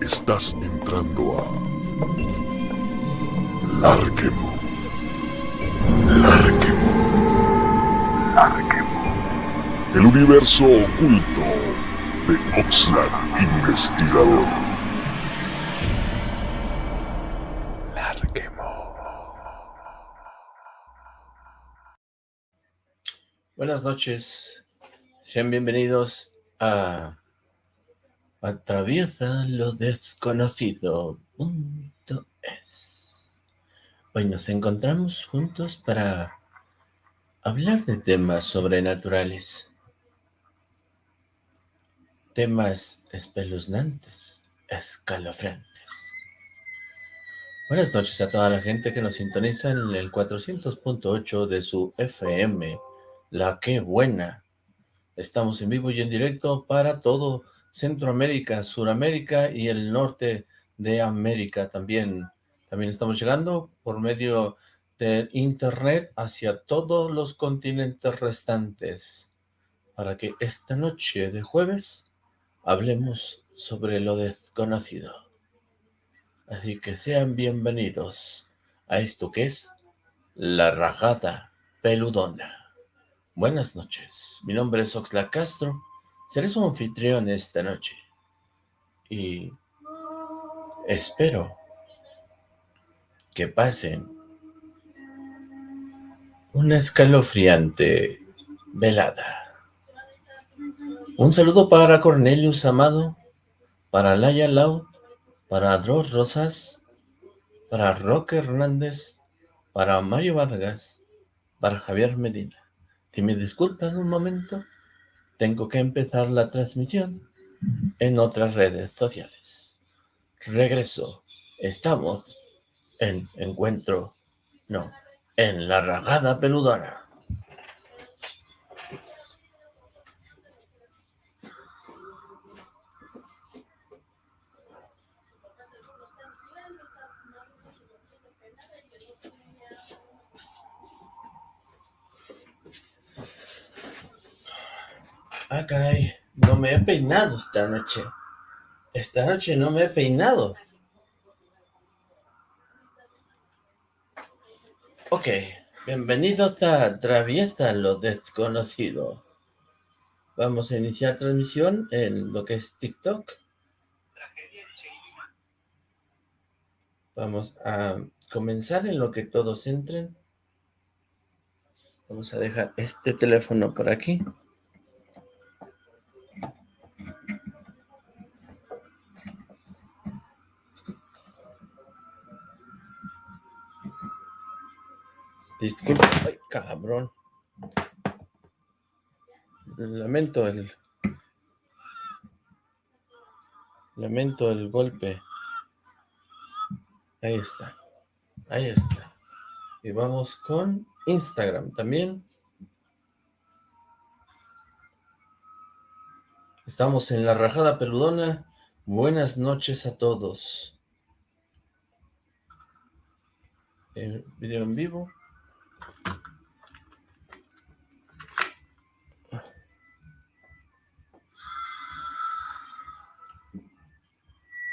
Estás entrando a... Larquemo. Larquemo. Larquemo. El universo oculto de Oxlack Investigador. Buenas noches, sean bienvenidos a Atraviesa lo desconocido.es. Hoy nos encontramos juntos para hablar de temas sobrenaturales, temas espeluznantes, escalofriantes. Buenas noches a toda la gente que nos sintoniza en el 400.8 de su FM la que buena. Estamos en vivo y en directo para todo Centroamérica, Suramérica y el norte de América también. También estamos llegando por medio de internet hacia todos los continentes restantes para que esta noche de jueves hablemos sobre lo desconocido. Así que sean bienvenidos a esto que es La Rajada Peludona. Buenas noches, mi nombre es Oxla Castro, seré su anfitrión esta noche y espero que pasen una escalofriante velada. Un saludo para Cornelius Amado, para Laya Lau, para Dross Rosas, para Roque Hernández, para Mario Vargas, para Javier Medina. Si me disculpan un momento, tengo que empezar la transmisión en otras redes sociales. Regreso. Estamos en encuentro, no, en la ragada peludona. Ah, caray, no me he peinado esta noche. Esta noche no me he peinado. Ok, bienvenidos a Traviesa lo desconocido. Vamos a iniciar transmisión en lo que es TikTok. Vamos a comenzar en lo que todos entren. Vamos a dejar este teléfono por aquí. Disculpe, ay, cabrón. Lamento el... Lamento el golpe. Ahí está. Ahí está. Y vamos con Instagram también. Estamos en la rajada peludona. Buenas noches a todos. El video en vivo.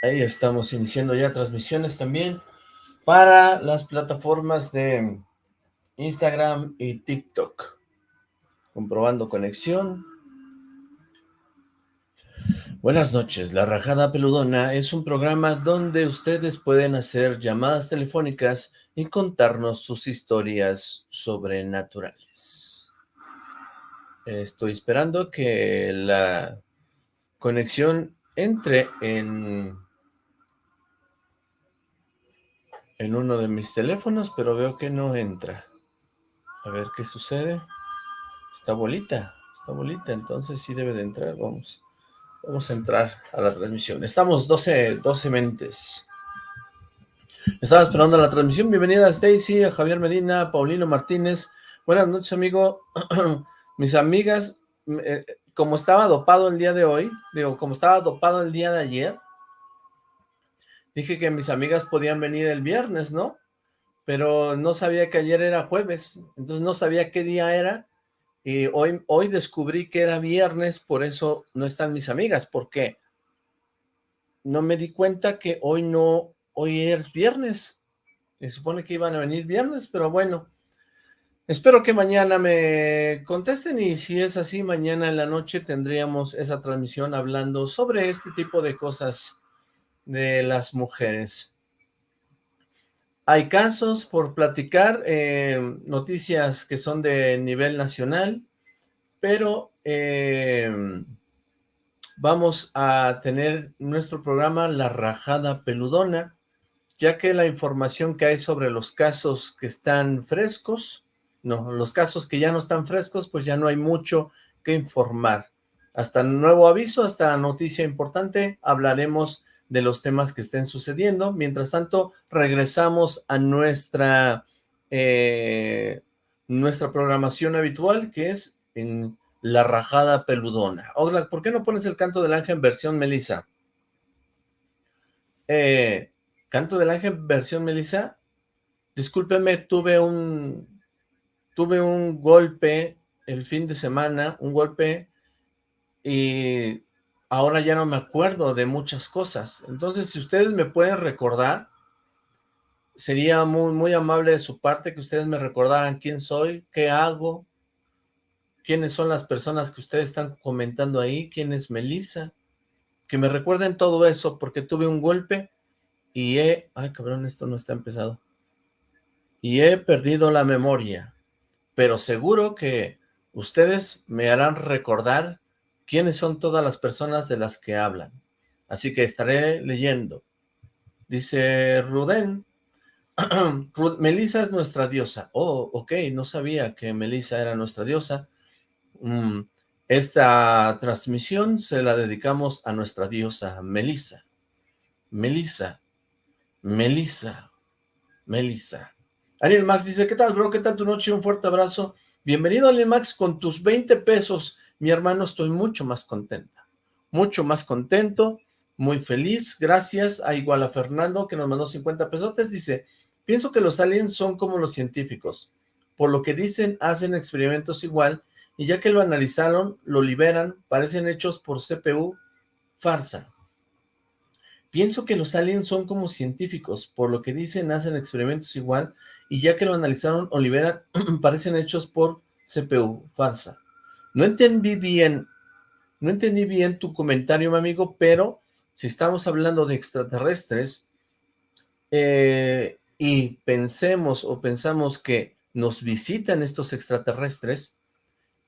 Ahí estamos iniciando ya transmisiones también para las plataformas de Instagram y TikTok. Comprobando conexión. Buenas noches, La Rajada Peludona es un programa donde ustedes pueden hacer llamadas telefónicas y contarnos sus historias sobrenaturales. Estoy esperando que la conexión entre en en uno de mis teléfonos, pero veo que no entra. A ver qué sucede. Está bolita, está bolita, entonces sí debe de entrar. Vamos, vamos a entrar a la transmisión. Estamos 12, 12 mentes. Estaba esperando la transmisión. Bienvenida Stacy, Javier Medina, Paulino Martínez. Buenas noches, amigo. Mis amigas, eh, como estaba dopado el día de hoy, digo, como estaba dopado el día de ayer, Dije que mis amigas podían venir el viernes, ¿no? Pero no sabía que ayer era jueves, entonces no sabía qué día era y hoy, hoy descubrí que era viernes, por eso no están mis amigas, porque no me di cuenta que hoy no, hoy es viernes, se supone que iban a venir viernes, pero bueno, espero que mañana me contesten y si es así, mañana en la noche tendríamos esa transmisión hablando sobre este tipo de cosas de las mujeres. Hay casos por platicar, eh, noticias que son de nivel nacional, pero eh, vamos a tener nuestro programa La Rajada Peludona, ya que la información que hay sobre los casos que están frescos, no, los casos que ya no están frescos, pues ya no hay mucho que informar. Hasta nuevo aviso, hasta noticia importante, hablaremos de los temas que estén sucediendo. Mientras tanto, regresamos a nuestra, eh, nuestra programación habitual, que es en La Rajada Peludona. Oxlack, ¿por qué no pones el Canto del Ángel en versión Melissa? Eh, ¿Canto del Ángel versión Melissa? Discúlpeme, tuve un, tuve un golpe el fin de semana, un golpe y ahora ya no me acuerdo de muchas cosas. Entonces, si ustedes me pueden recordar, sería muy, muy amable de su parte que ustedes me recordaran quién soy, qué hago, quiénes son las personas que ustedes están comentando ahí, quién es Melissa, que me recuerden todo eso, porque tuve un golpe y he... Ay, cabrón, esto no está empezado. Y he perdido la memoria, pero seguro que ustedes me harán recordar quiénes son todas las personas de las que hablan. Así que estaré leyendo. Dice Ruden, Melissa es nuestra diosa. Oh, ok, no sabía que Melissa era nuestra diosa. Mm, esta transmisión se la dedicamos a nuestra diosa Melissa. Melissa, Melissa, Melissa. Ariel Max dice, ¿qué tal, bro? ¿Qué tal tu noche? Un fuerte abrazo. Bienvenido, Ariel Max, con tus 20 pesos mi hermano, estoy mucho más contenta, mucho más contento, muy feliz, gracias a igual a Fernando que nos mandó 50 pesotes, dice, pienso que los aliens son como los científicos, por lo que dicen, hacen experimentos igual, y ya que lo analizaron, lo liberan, parecen hechos por CPU, farsa. Pienso que los aliens son como científicos, por lo que dicen, hacen experimentos igual, y ya que lo analizaron o liberan, parecen hechos por CPU, farsa. No entendí bien, no entendí bien tu comentario, mi amigo, pero si estamos hablando de extraterrestres eh, y pensemos o pensamos que nos visitan estos extraterrestres,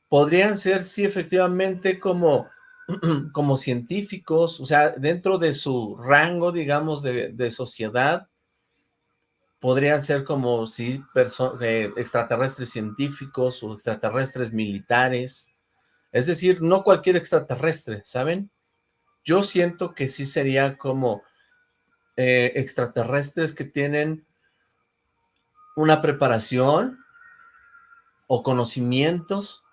podrían ser, sí, efectivamente, como, como científicos, o sea, dentro de su rango, digamos, de, sociedad, podrían ser como, sí, eh, extraterrestres científicos o extraterrestres militares, es decir, no cualquier extraterrestre, ¿saben? Yo siento que sí sería como eh, extraterrestres que tienen una preparación o conocimientos.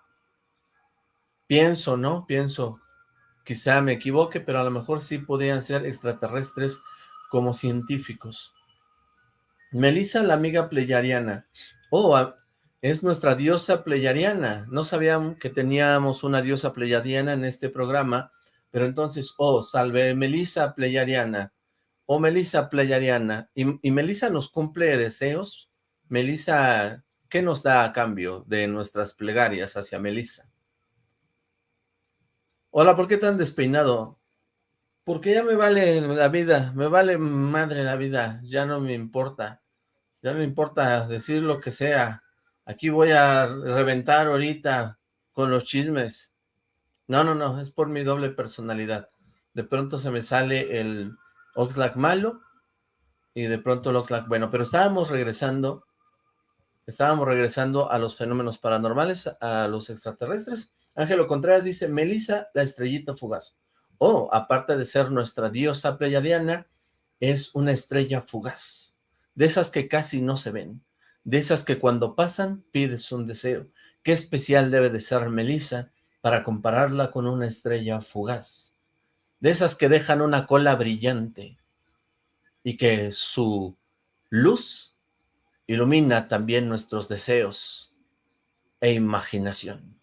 Pienso, ¿no? Pienso, quizá me equivoque, pero a lo mejor sí podrían ser extraterrestres como científicos. Melissa, la amiga pleyariana. Oh, es nuestra diosa pleyadiana. No sabíamos que teníamos una diosa pleyadiana en este programa, pero entonces, oh, salve Melisa pleyadiana, oh Melisa pleyadiana, y, y Melisa nos cumple deseos. Melisa, ¿qué nos da a cambio de nuestras plegarias hacia Melisa? Hola, ¿por qué tan despeinado? Porque ya me vale la vida, me vale madre la vida, ya no me importa, ya no me importa decir lo que sea, Aquí voy a reventar ahorita con los chismes. No, no, no, es por mi doble personalidad. De pronto se me sale el Oxlack malo y de pronto el Oxlack bueno. Pero estábamos regresando, estábamos regresando a los fenómenos paranormales, a los extraterrestres. Ángelo Contreras dice, Melissa, la estrellita fugaz. Oh, aparte de ser nuestra diosa pleyadiana, es una estrella fugaz, de esas que casi no se ven de esas que cuando pasan pides un deseo. Qué especial debe de ser Melissa para compararla con una estrella fugaz. De esas que dejan una cola brillante y que su luz ilumina también nuestros deseos e imaginación.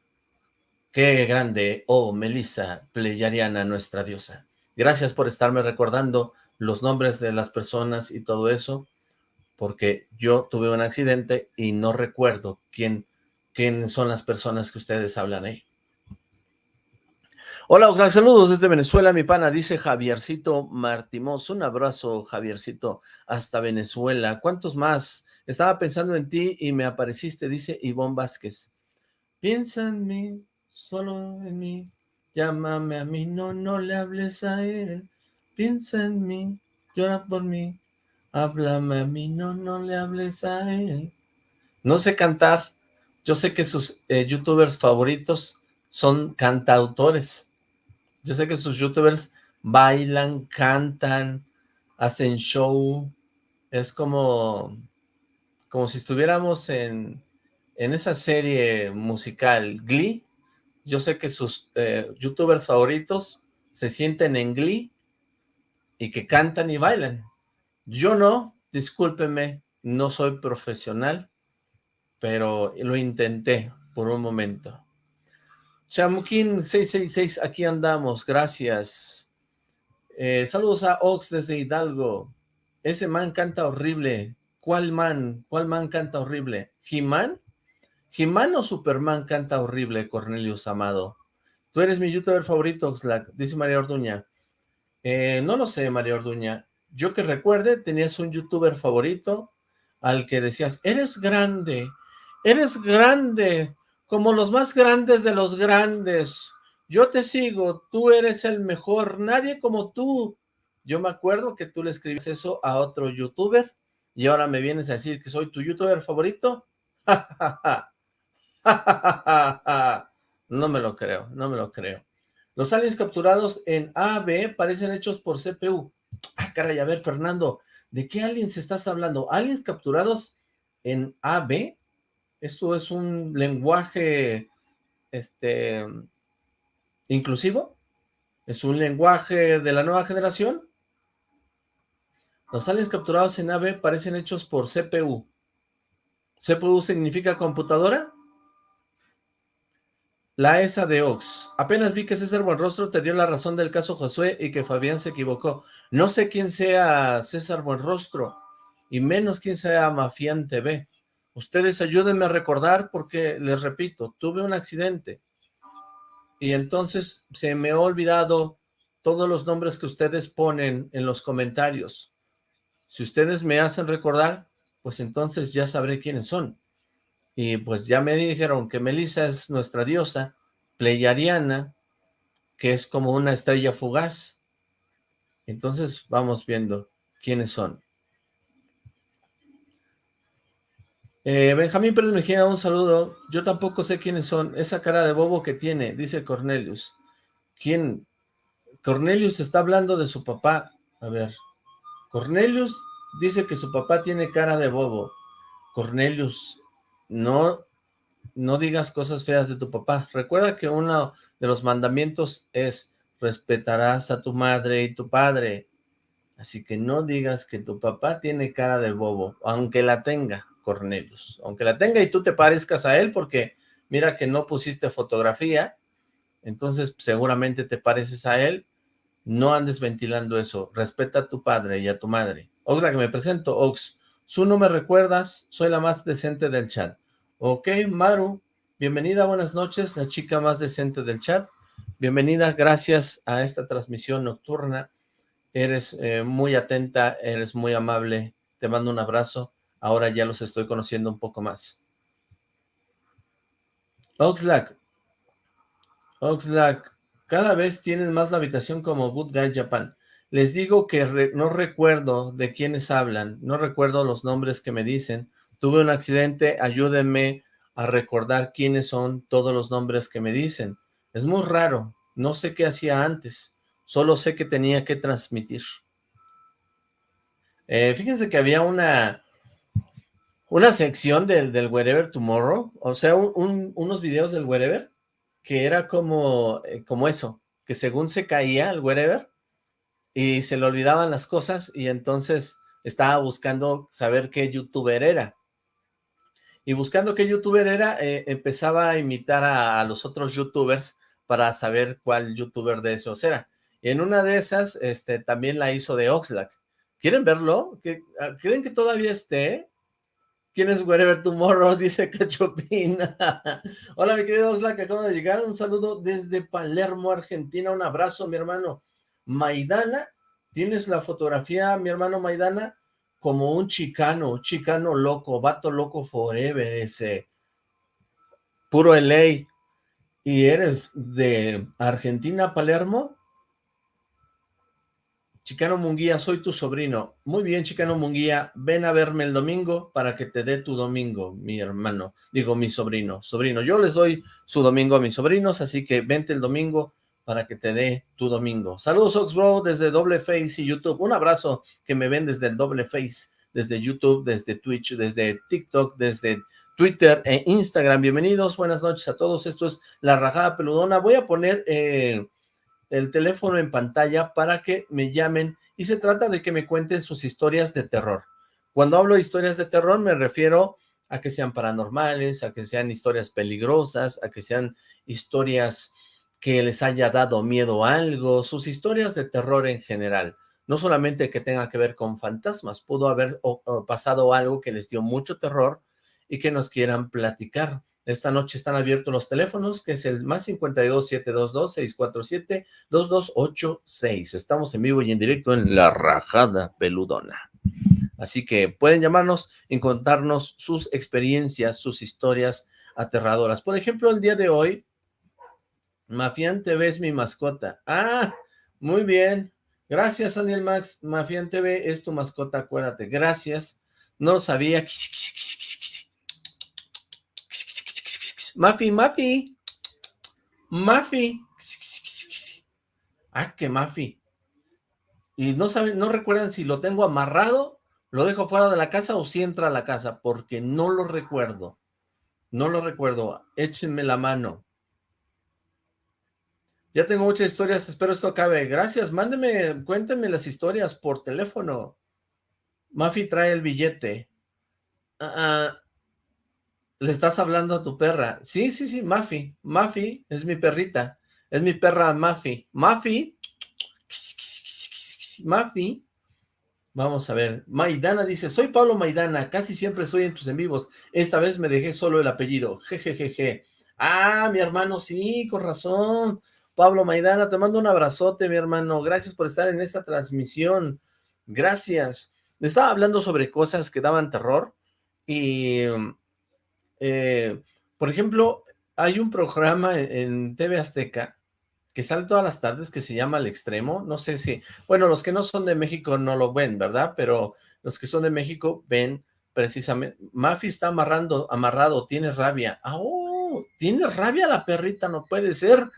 Qué grande, oh Melissa Pleyariana, nuestra diosa. Gracias por estarme recordando los nombres de las personas y todo eso, porque yo tuve un accidente y no recuerdo quién, quién son las personas que ustedes hablan ahí. Hola, Oxlack, saludos desde Venezuela, mi pana, dice Javiercito Martimos. Un abrazo, Javiercito, hasta Venezuela. ¿Cuántos más? Estaba pensando en ti y me apareciste, dice Ivonne Vázquez. Piensa en mí, solo en mí, llámame a mí, no, no le hables a él. Piensa en mí, llora por mí, háblame a mí, no, no le hables a él. No sé cantar, yo sé que sus eh, youtubers favoritos son cantautores. Yo sé que sus youtubers bailan, cantan, hacen show. Es como, como si estuviéramos en, en esa serie musical Glee. Yo sé que sus eh, youtubers favoritos se sienten en Glee y que cantan y bailan. Yo no, discúlpeme, no soy profesional, pero lo intenté por un momento. Chamuquín 666, aquí andamos, gracias. Eh, saludos a Ox desde Hidalgo. Ese man canta horrible. ¿Cuál man? ¿Cuál man canta horrible? ¿He-Man? ¿He-Man o Superman canta horrible, Cornelius Amado? Tú eres mi youtuber favorito, Oxlack, dice María Orduña. Eh, no lo sé, María Orduña. Yo que recuerde, tenías un youtuber favorito al que decías, eres grande, eres grande, como los más grandes de los grandes. Yo te sigo, tú eres el mejor, nadie como tú. Yo me acuerdo que tú le escribiste eso a otro youtuber y ahora me vienes a decir que soy tu youtuber favorito. no me lo creo, no me lo creo. Los aliens capturados en AB parecen hechos por CPU. Ah, caray, a ver, Fernando, ¿de qué aliens estás hablando? ¿Aliens capturados en AB? ¿Esto es un lenguaje este, inclusivo? ¿Es un lenguaje de la nueva generación? Los aliens capturados en AVE parecen hechos por CPU. ¿CPU significa computadora? La ESA de Ox. Apenas vi que César Buenrostro te dio la razón del caso Josué y que Fabián se equivocó. No sé quién sea César Buenrostro, y menos quién sea Mafián TV. Ustedes ayúdenme a recordar porque, les repito, tuve un accidente y entonces se me ha olvidado todos los nombres que ustedes ponen en los comentarios. Si ustedes me hacen recordar, pues entonces ya sabré quiénes son. Y pues ya me dijeron que Melissa es nuestra diosa, Pleiadiana, que es como una estrella fugaz. Entonces vamos viendo quiénes son. Eh, Benjamín Pérez Mejía, un saludo. Yo tampoco sé quiénes son. Esa cara de bobo que tiene, dice Cornelius. ¿Quién? Cornelius está hablando de su papá. A ver. Cornelius dice que su papá tiene cara de bobo. Cornelius, no, no digas cosas feas de tu papá. Recuerda que uno de los mandamientos es respetarás a tu madre y tu padre. Así que no digas que tu papá tiene cara de bobo, aunque la tenga. Cornelius. Aunque la tenga y tú te parezcas a él, porque mira que no pusiste fotografía, entonces seguramente te pareces a él, no andes ventilando eso, respeta a tu padre y a tu madre. Ox, que me presento, Ox, su no me recuerdas, soy la más decente del chat. Ok, Maru, bienvenida, buenas noches, la chica más decente del chat. Bienvenida, gracias a esta transmisión nocturna. Eres eh, muy atenta, eres muy amable, te mando un abrazo ahora ya los estoy conociendo un poco más. Oxlack, Oxlack, cada vez tienen más la habitación como Good Guy Japan. Les digo que no recuerdo de quiénes hablan, no recuerdo los nombres que me dicen. Tuve un accidente, ayúdenme a recordar quiénes son todos los nombres que me dicen. Es muy raro, no sé qué hacía antes, solo sé que tenía que transmitir. Eh, fíjense que había una, una sección del, del Wherever Tomorrow, o sea, unos videos del Wherever, que era como, eh, como eso, que según se caía el Wherever, y se le olvidaban las cosas, y entonces estaba buscando saber qué youtuber era. Y buscando qué youtuber era, eh, empezaba a imitar a, los otros youtubers para saber cuál youtuber de esos era. Y en una de esas, este, también la hizo de Oxlack. ¿Quieren verlo? Ah, ¿Creen que todavía esté? ¿Quién es Wherever Tomorrow? Dice Cachopín. Hola, mi querido Oxlack, acabo de llegar. Un saludo desde Palermo, Argentina. Un abrazo, mi hermano. Maidana, ¿tienes la fotografía, mi hermano Maidana? Como un chicano, chicano loco, vato loco forever, ese puro LA, y eres de Argentina, Palermo, Chicano Munguía, soy tu sobrino. Muy bien, Chicano Munguía, ven a verme el domingo para que te dé tu domingo, mi hermano. Digo, mi sobrino, sobrino. Yo les doy su domingo a mis sobrinos, así que vente el domingo para que te dé tu domingo. Saludos, Oxbro, desde Doble Face y YouTube. Un abrazo que me ven desde el Doble Face, desde YouTube, desde Twitch, desde TikTok, desde Twitter e Instagram. Bienvenidos, buenas noches a todos. Esto es La Rajada Peludona. Voy a poner eh, el teléfono en pantalla para que me llamen y se trata de que me cuenten sus historias de terror. Cuando hablo de historias de terror me refiero a que sean paranormales, a que sean historias peligrosas, a que sean historias que les haya dado miedo a algo, sus historias de terror en general. No solamente que tenga que ver con fantasmas, pudo haber pasado algo que les dio mucho terror y que nos quieran platicar. Esta noche están abiertos los teléfonos, que es el más 52-722-647-2286. Estamos en vivo y en directo en La Rajada Peludona. Así que pueden llamarnos y contarnos sus experiencias, sus historias aterradoras. Por ejemplo, el día de hoy Mafián TV es mi mascota. Ah, muy bien. Gracias, Daniel Max. Mafián TV es tu mascota, acuérdate. Gracias. No lo sabía. Mafi, Mafi. Mafi. Ah, que Mafi. Y no saben, no recuerdan si lo tengo amarrado, lo dejo fuera de la casa o si entra a la casa, porque no lo recuerdo. No lo recuerdo. Échenme la mano. Ya tengo muchas historias, espero esto acabe. Gracias, mándeme, cuéntenme las historias por teléfono. Mafi trae el billete. Ah, ah, le estás hablando a tu perra. Sí, sí, sí, Mafi. Mafi es mi perrita. Es mi perra Mafi. Mafi. Mafi. Vamos a ver. Maidana dice, soy Pablo Maidana, casi siempre estoy en tus en vivos. Esta vez me dejé solo el apellido. Jejejeje. Ah, mi hermano, sí, con razón. Pablo Maidana, te mando un abrazote, mi hermano. Gracias por estar en esta transmisión. Gracias. Estaba hablando sobre cosas que daban terror y, eh, por ejemplo, hay un programa en, TV Azteca que sale todas las tardes que se llama El Extremo. No sé si, bueno, los que no son de México no lo ven, ¿verdad? Pero los que son de México ven precisamente. Mafi está amarrando, amarrado, tiene rabia. ¡Ah, oh! Tiene rabia la perrita, no puede ser.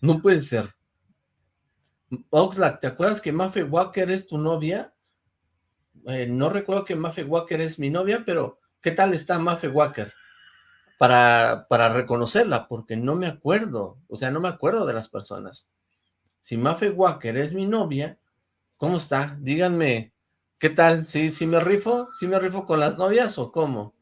No puede ser. Oxlack, ¿te acuerdas que Mafe Walker es tu novia? Eh, no recuerdo que Mafe Walker es mi novia, pero ¿qué tal está Mafe Walker? Para, para reconocerla, porque no me acuerdo, o sea, no me acuerdo de las personas. Si Mafe Walker es mi novia, ¿cómo está? Díganme, ¿qué tal? ¿Sí, sí me rifo? ¿Sí me rifo con las novias o cómo?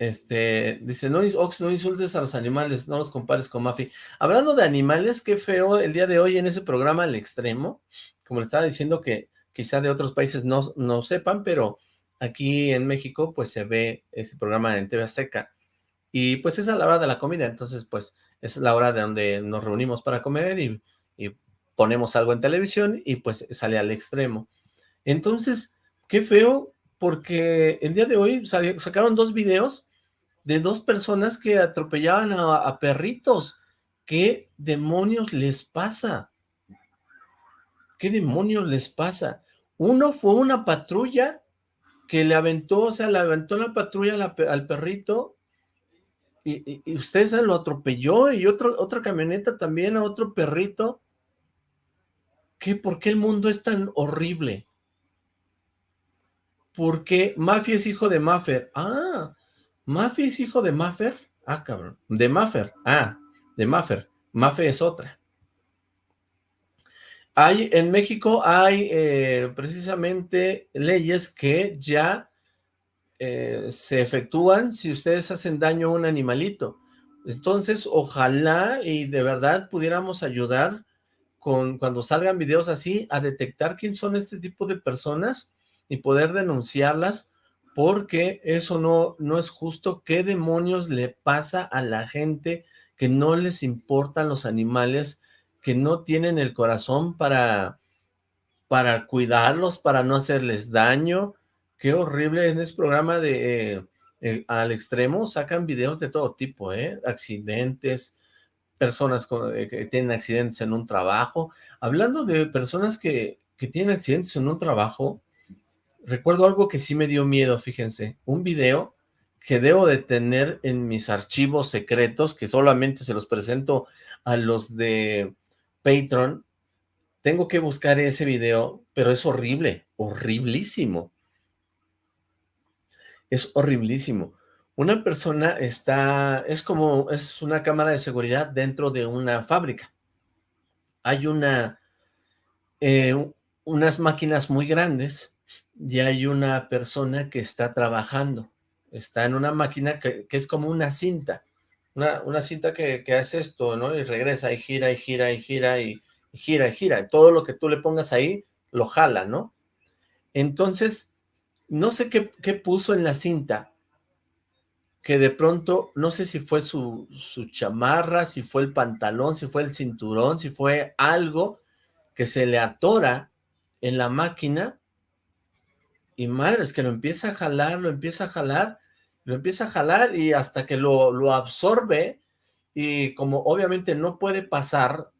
Este, dice, no, no insultes a los animales, no los compares con Mafi. Hablando de animales, qué feo el día de hoy en ese programa al extremo, como le estaba diciendo que quizá de otros países no, no sepan, pero aquí en México pues se ve ese programa en TV Azteca. Y pues es a la hora de la comida, entonces pues es la hora de donde nos reunimos para comer y, y ponemos algo en televisión y pues sale al extremo. Entonces, qué feo, porque el día de hoy sacaron dos videos de dos personas que atropellaban a, perritos. ¿Qué demonios les pasa? ¿Qué demonios les pasa? Uno fue una patrulla que le aventó, o sea, le aventó la patrulla al perrito y, y, usted se lo atropelló y otro, otra camioneta también a otro perrito. ¿Qué? ¿Por qué el mundo es tan horrible? ¿Por qué Mafia es hijo de Maffer? Ah, ¿Mafi es hijo de Maffer? Ah, cabrón. De Maffer. Ah, de Maffer. Mafe es otra. Hay, en México hay eh, precisamente leyes que ya eh, se efectúan si ustedes hacen daño a un animalito. Entonces, ojalá y de verdad pudiéramos ayudar con cuando salgan videos así a detectar quién son este tipo de personas y poder denunciarlas porque eso no, no es justo. ¿Qué demonios le pasa a la gente que no les importan los animales, que no tienen el corazón para, para cuidarlos, para no hacerles daño? Qué horrible en este programa de eh, eh, al extremo, sacan videos de todo tipo, ¿eh? Accidentes, personas eh, que tienen accidentes en un trabajo. Hablando de personas que, que tienen accidentes en un trabajo, recuerdo algo que sí me dio miedo, fíjense, un video que debo de tener en mis archivos secretos, que solamente se los presento a los de Patreon, tengo que buscar ese video, pero es horrible, horriblísimo. Es horriblísimo. Una persona está, es como, es una cámara de seguridad dentro de una fábrica. Hay una, eh, unas máquinas muy grandes y hay una persona que está trabajando. Está en una máquina que, es como una cinta. Una, una cinta que, hace esto, ¿no? Y regresa y gira y gira y gira y, gira y gira. Todo lo que tú le pongas ahí, lo jala, ¿no? Entonces, no sé qué, qué puso en la cinta, que de pronto, no sé si fue su, su chamarra, si fue el pantalón, si fue el cinturón, si fue algo que se le atora en la máquina y madre, es que lo empieza a jalar, lo empieza a jalar, lo empieza a jalar y hasta que lo, lo absorbe y como obviamente no puede pasar,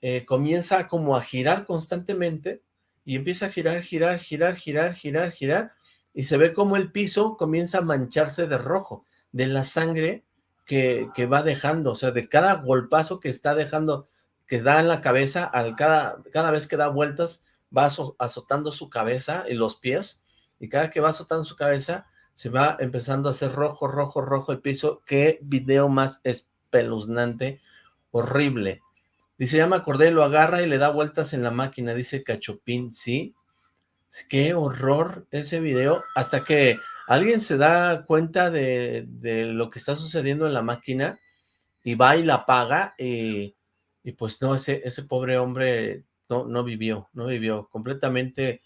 eh, comienza como a girar constantemente y empieza a girar, girar, girar, girar, girar, girar y se ve como el piso comienza a mancharse de rojo, de la sangre que, que va dejando, o sea, de cada golpazo que está dejando, que da en la cabeza, al cada, cada vez que da vueltas, va azotando su cabeza y los pies, y cada que va azotando su cabeza, se va empezando a hacer rojo, rojo, rojo el piso. Qué video más espeluznante, horrible. Dice, ya me acordé, lo agarra y le da vueltas en la máquina, dice Cachopín, ¿sí? Qué horror ese video, hasta que alguien se da cuenta de, lo que está sucediendo en la máquina y va y la apaga y, pues no, ese, ese pobre hombre no, no vivió, no vivió, completamente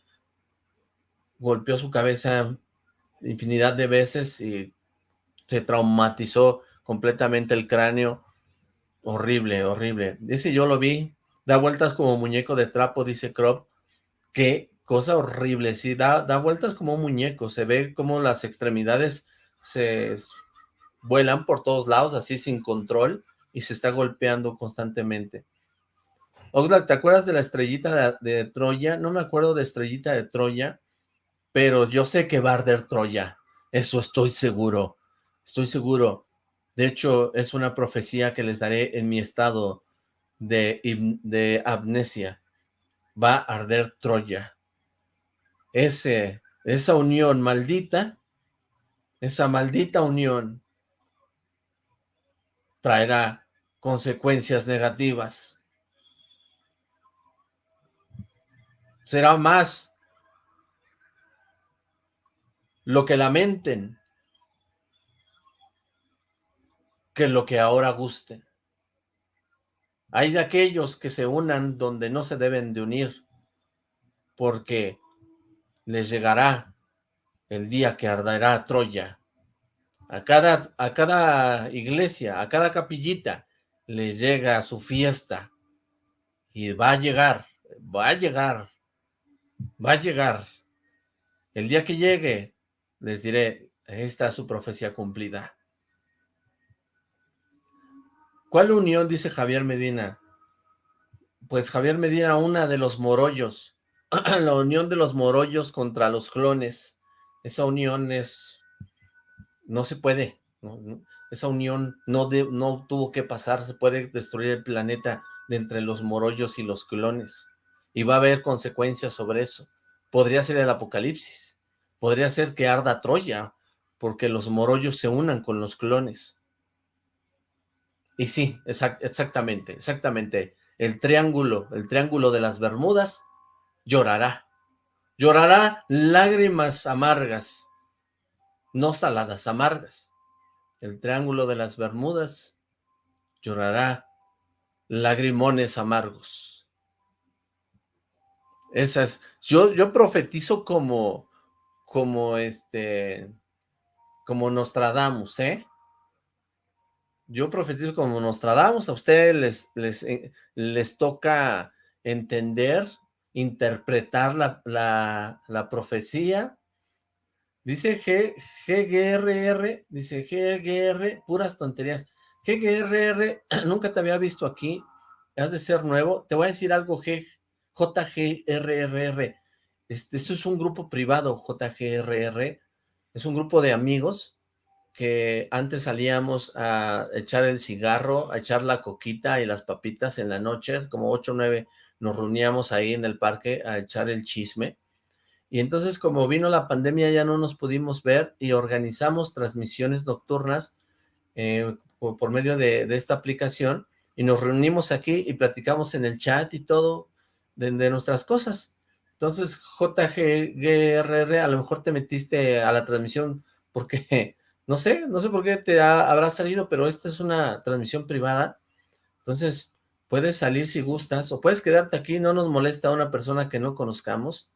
golpeó su cabeza infinidad de veces y se traumatizó completamente el cráneo. Horrible, horrible. Dice, yo lo vi, da vueltas como muñeco de trapo, dice Crop. Qué cosa horrible, sí, da, da vueltas como un muñeco, se ve como las extremidades se vuelan por todos lados, así sin control, y se está golpeando constantemente. Oxlack, ¿te acuerdas de la estrellita de, de Troya? No me acuerdo de estrellita de Troya, pero yo sé que va a arder Troya, eso estoy seguro, estoy seguro. De hecho, es una profecía que les daré en mi estado de, amnesia. Va a arder Troya. Ese, esa unión maldita, esa maldita unión traerá consecuencias negativas. Será más lo que lamenten que lo que ahora gusten. Hay de aquellos que se unan donde no se deben de unir, porque les llegará el día que arderá Troya. A cada, a cada iglesia, a cada capillita, les llega su fiesta. Y va a llegar, va a llegar, va a llegar. El día que llegue, les diré, esta es su profecía cumplida. ¿Cuál unión? Dice Javier Medina. Pues Javier Medina, una de los morollos. la unión de los morollos contra los clones. Esa unión es... No se puede. Esa unión no, no tuvo que pasar. Se puede destruir el planeta de entre los morollos y los clones. Y va a haber consecuencias sobre eso. Podría ser el apocalipsis podría ser que arda Troya, porque los morollos se unan con los clones. Y sí, exactamente, exactamente. el triángulo, el triángulo de las Bermudas, llorará. Llorará lágrimas amargas, no saladas, amargas. El triángulo de las Bermudas llorará lagrimones amargos. Esas, yo, yo profetizo como, como este, como Nostradamus, ¿eh? Yo profetizo como Nostradamus, a ustedes les, les, eh, les toca entender, interpretar la, la, profecía. Dice G, GGRR, dice GGR, puras tonterías. GGRR, nunca te había visto aquí, has de ser nuevo. Te voy a decir algo, G, JGRRR. Este, esto es un grupo privado, JGRR. Es un grupo de amigos que antes salíamos a echar el cigarro, a echar la coquita y las papitas en la noche, como 8 o 9 nos reuníamos ahí en el parque a echar el chisme. Y entonces como vino la pandemia ya no nos pudimos ver y organizamos transmisiones nocturnas eh, por, medio de, esta aplicación y nos reunimos aquí y platicamos en el chat y todo de, nuestras cosas. Entonces, JGRR, a lo mejor te metiste a la transmisión porque, no sé, no sé por qué te habrá salido, pero esta es una transmisión privada. Entonces, puedes salir si gustas, o puedes quedarte aquí, no nos molesta a una persona que no conozcamos,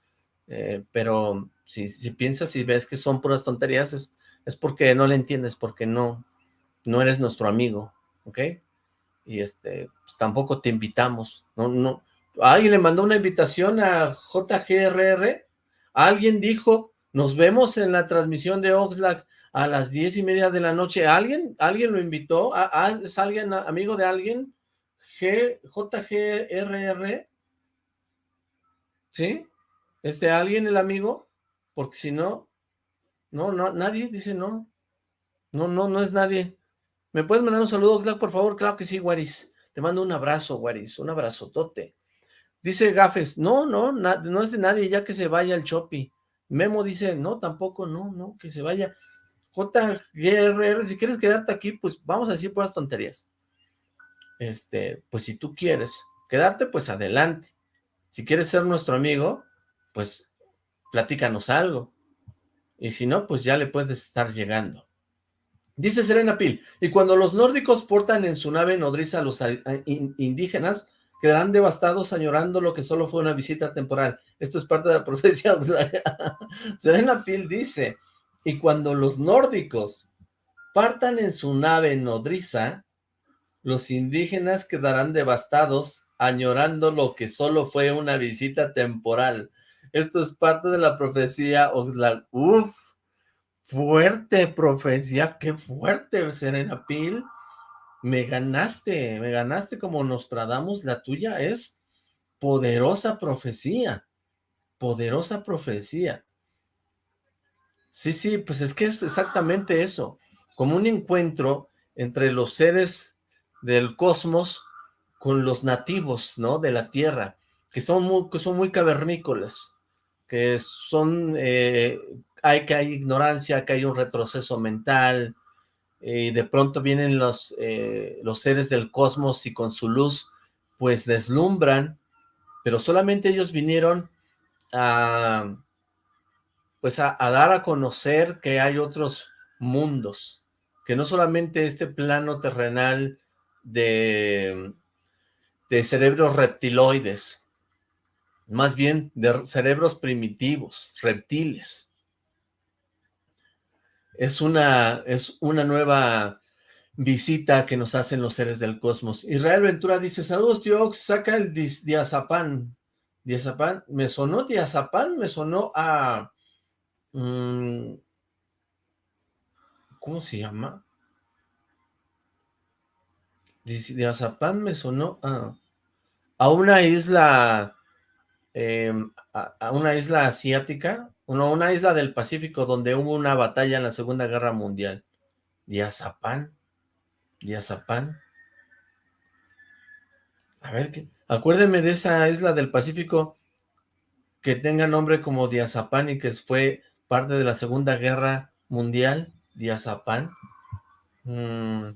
eh, pero si, si, piensas y ves que son puras tonterías, es, es porque no le entiendes, porque no, no eres nuestro amigo, ¿ok? Y este, pues tampoco te invitamos, no, no, alguien le mandó una invitación a JGRR, alguien dijo, nos vemos en la transmisión de Oxlack a las diez y media de la noche, ¿alguien? ¿Alguien lo invitó? ¿Es alguien amigo de alguien? G, JGRR, ¿sí? ¿Es de alguien el amigo? Porque si no, no, no, nadie dice no, no, no, no es nadie. ¿Me puedes mandar un saludo, Oxlack, por favor? Claro que sí, Waris. Te mando un abrazo, Waris, un abrazotote. Dice Gafes, no, no, no es de nadie, ya que se vaya el Chopi. Memo dice, no, tampoco, no, no, que se vaya. JGRR, si quieres quedarte aquí, pues vamos a decir puras tonterías. Este, pues si tú quieres quedarte, pues adelante. Si quieres ser nuestro amigo, pues platícanos algo. Y si no, pues ya le puedes estar llegando. Dice Serena Pil, y cuando los nórdicos portan en su nave nodriza a los indígenas, quedarán devastados añorando lo que solo fue una visita temporal. Esto es parte de la profecía. Serena Pil dice, y cuando los nórdicos partan en su nave nodriza, los indígenas quedarán devastados añorando lo que solo fue una visita temporal. Esto es parte de la profecía Oxlack. Uf, Fuerte profecía, qué fuerte, Serena Pil. Me ganaste, me ganaste como Nostradamus, la tuya es poderosa profecía, poderosa profecía. Sí, sí, pues es que es exactamente eso, como un encuentro entre los seres del cosmos con los nativos, ¿no? De la Tierra, que son muy, que son muy cavernícolas, que son eh, hay que hay ignorancia, que hay un retroceso mental, y de pronto vienen los, eh, los seres del cosmos y con su luz, pues deslumbran, pero solamente ellos vinieron a, pues a, dar a conocer que hay otros mundos, que no solamente este plano terrenal de, de cerebros reptiloides, más bien de cerebros primitivos, reptiles, es una, es una nueva visita que nos hacen los seres del cosmos. Israel Ventura dice, saludos tío saca el diazapán. Diazapán, me sonó diazapán, me sonó a... Mm, ¿Cómo se llama? Diazapán me sonó a, a una isla, em, a una isla asiática, una isla del Pacífico donde hubo una batalla en la Segunda Guerra Mundial. Diazapán. Diazapán. A ver, ¿qué? acuérdeme de esa isla del Pacífico que tenga nombre como Diazapán y que fue parte de la Segunda Guerra Mundial. Diazapán. Mm.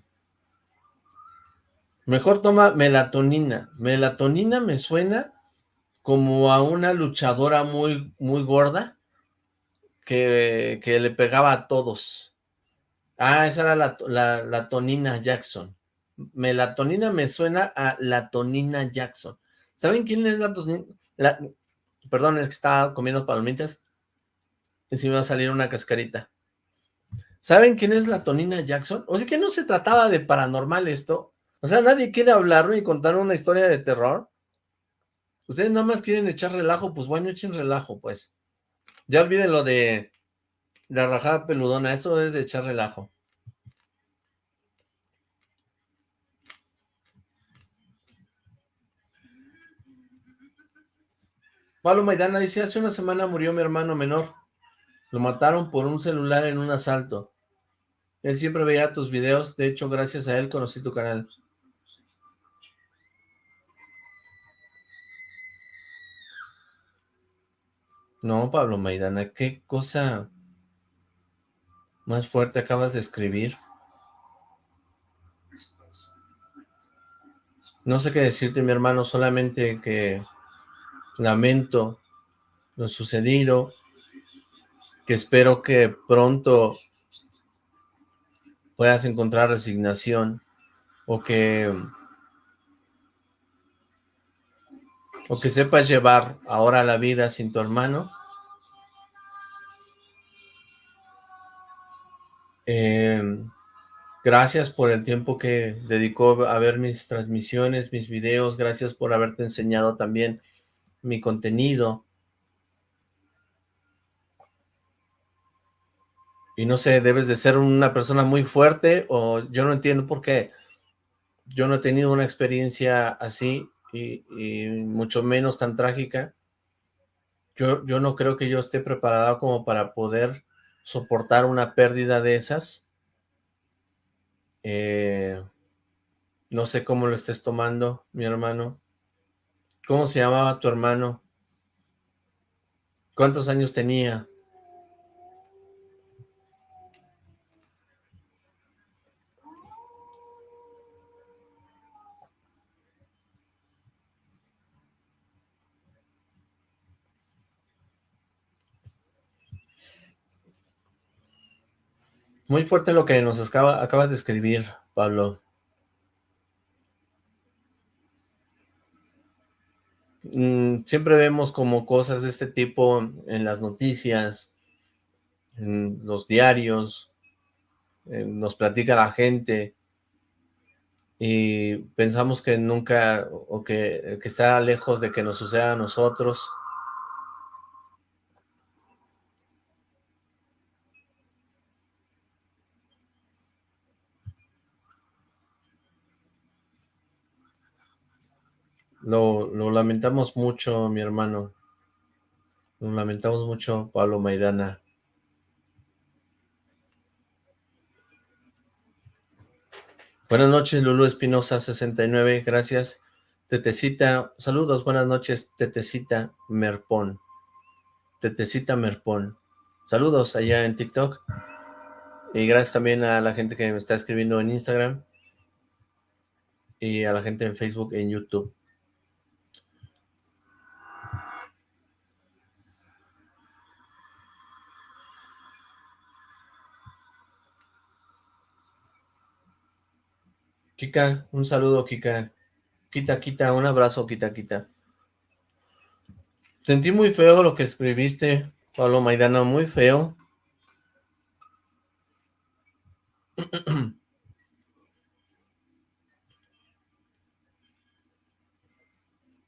Mejor toma melatonina. Melatonina me suena como a una luchadora muy, muy gorda que, le pegaba a todos. Ah, esa era la, la, la Tonina Jackson. Melatonina me suena a la Tonina Jackson. ¿Saben quién es la Tonina? perdón, es que estaba comiendo palomitas y se me va a salir una cascarita. ¿Saben quién es la Tonina Jackson? O sea que no se trataba de paranormal esto. O sea, nadie quiere hablarlo y contar una historia de terror. Ustedes nada más quieren echar relajo, pues bueno, echen relajo, pues. Ya olviden lo de la rajada peludona, esto es de echar relajo. Pablo Maidana dice, hace una semana murió mi hermano menor. Lo mataron por un celular en un asalto. Él siempre veía tus videos, de hecho, gracias a él conocí tu canal. No, Pablo Maidana, qué cosa más fuerte acabas de escribir. No sé qué decirte, mi hermano, solamente que lamento lo sucedido, que espero que pronto puedas encontrar resignación o que o que sepas llevar ahora la vida sin tu hermano eh, gracias por el tiempo que dedicó a ver mis transmisiones, mis videos, gracias por haberte enseñado también mi contenido. Y no sé, debes de ser una persona muy fuerte o yo no entiendo por qué. Yo no he tenido una experiencia así y, mucho menos tan trágica. Yo, yo no creo que yo esté preparado como para poder soportar una pérdida de esas. Eh, no sé cómo lo estés tomando, mi hermano. ¿Cómo se llamaba tu hermano? ¿Cuántos años tenía? Muy fuerte lo que nos acabas de escribir, Pablo. Mm, siempre vemos como cosas de este tipo en las noticias, en los diarios, nos platica la gente y pensamos que nunca, o que, que está lejos de que nos suceda a nosotros, Lo, lamentamos mucho, mi hermano. Lo lamentamos mucho, Pablo Maidana. Buenas noches, Lulu Espinosa, 69, gracias. Tetecita, saludos, buenas noches, Tetecita Merpón. Tetecita Merpón. Saludos allá en TikTok. Y gracias también a la gente que me está escribiendo en Instagram. Y a la gente en Facebook en YouTube. Kika, un saludo, Kika. Quita, quita, un abrazo, quita, quita. Sentí muy feo lo que escribiste, Pablo Maidana, muy feo.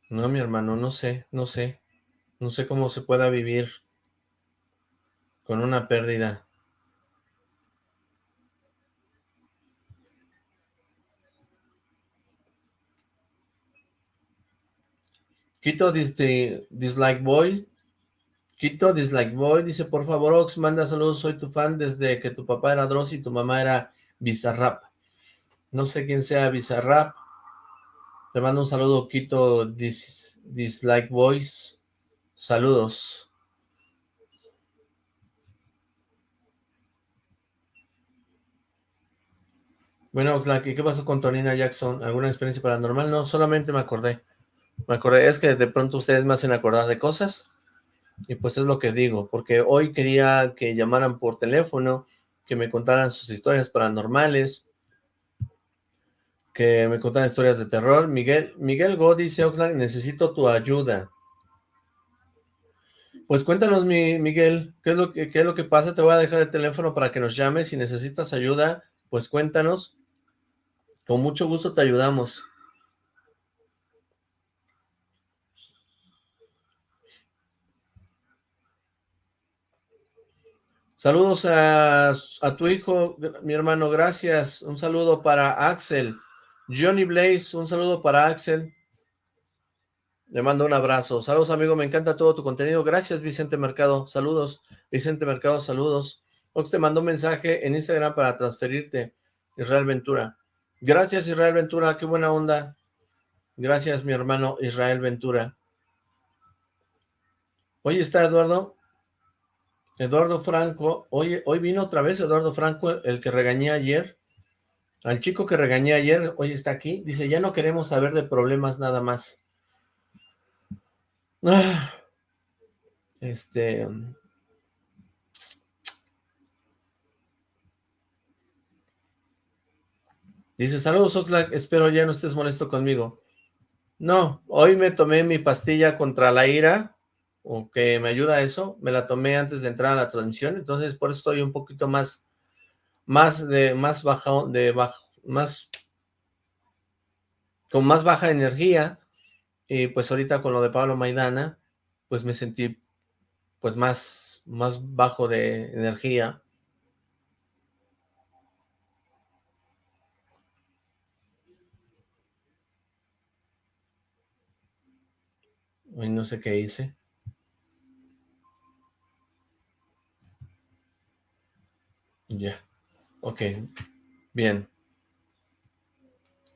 No, mi hermano, no sé, no sé. No sé cómo se pueda vivir con una pérdida. Quito Dislike Boy. Quito Dislike Boy dice, por favor, Ox, manda saludos, soy tu fan desde que tu papá era Dross y tu mamá era Bizarrap. No sé quién sea Bizarrap. Te mando un saludo, Quito Dislike Boys. Saludos. Bueno, Oxlack, ¿y qué pasó con Tonina Jackson? ¿Alguna experiencia paranormal? No, solamente me acordé. Me acordé, es que de pronto ustedes me hacen acordar de cosas. Y pues es lo que digo, porque hoy quería que llamaran por teléfono, que me contaran sus historias paranormales, que me contaran historias de terror. Miguel, Miguel Go dice, Oxlack, necesito tu ayuda. Pues cuéntanos, mi Miguel, ¿qué es, lo que, ¿qué es lo que pasa? Te voy a dejar el teléfono para que nos llames. Si necesitas ayuda, pues cuéntanos. Con mucho gusto te ayudamos. Saludos a, tu hijo, mi hermano, gracias. Un saludo para Axel. Johnny Blaze, un saludo para Axel. Le mando un abrazo. Saludos, amigo, me encanta todo tu contenido. Gracias, Vicente Mercado. Saludos. Vicente Mercado, saludos. Ox te mandó un mensaje en Instagram para transferirte. Israel Ventura. Gracias, Israel Ventura, qué buena onda. Gracias, mi hermano Israel Ventura. Hoy está Eduardo. Eduardo Franco. Hoy, hoy vino otra vez Eduardo Franco, el que regañé ayer. Al chico que regañé ayer, hoy está aquí. Dice, ya no queremos saber de problemas nada más. Ah, este... Dice, saludos Oxlack, espero ya no estés molesto conmigo. No, hoy me tomé mi pastilla contra la ira, o que me ayuda a eso, me la tomé antes de entrar a la transmisión, entonces por eso estoy un poquito más, más de, más baja, de bajo, más, con más baja energía, y pues ahorita con lo de Pablo Maidana, pues me sentí, pues más, más bajo de energía, no sé qué hice. Ya. Ok. Bien.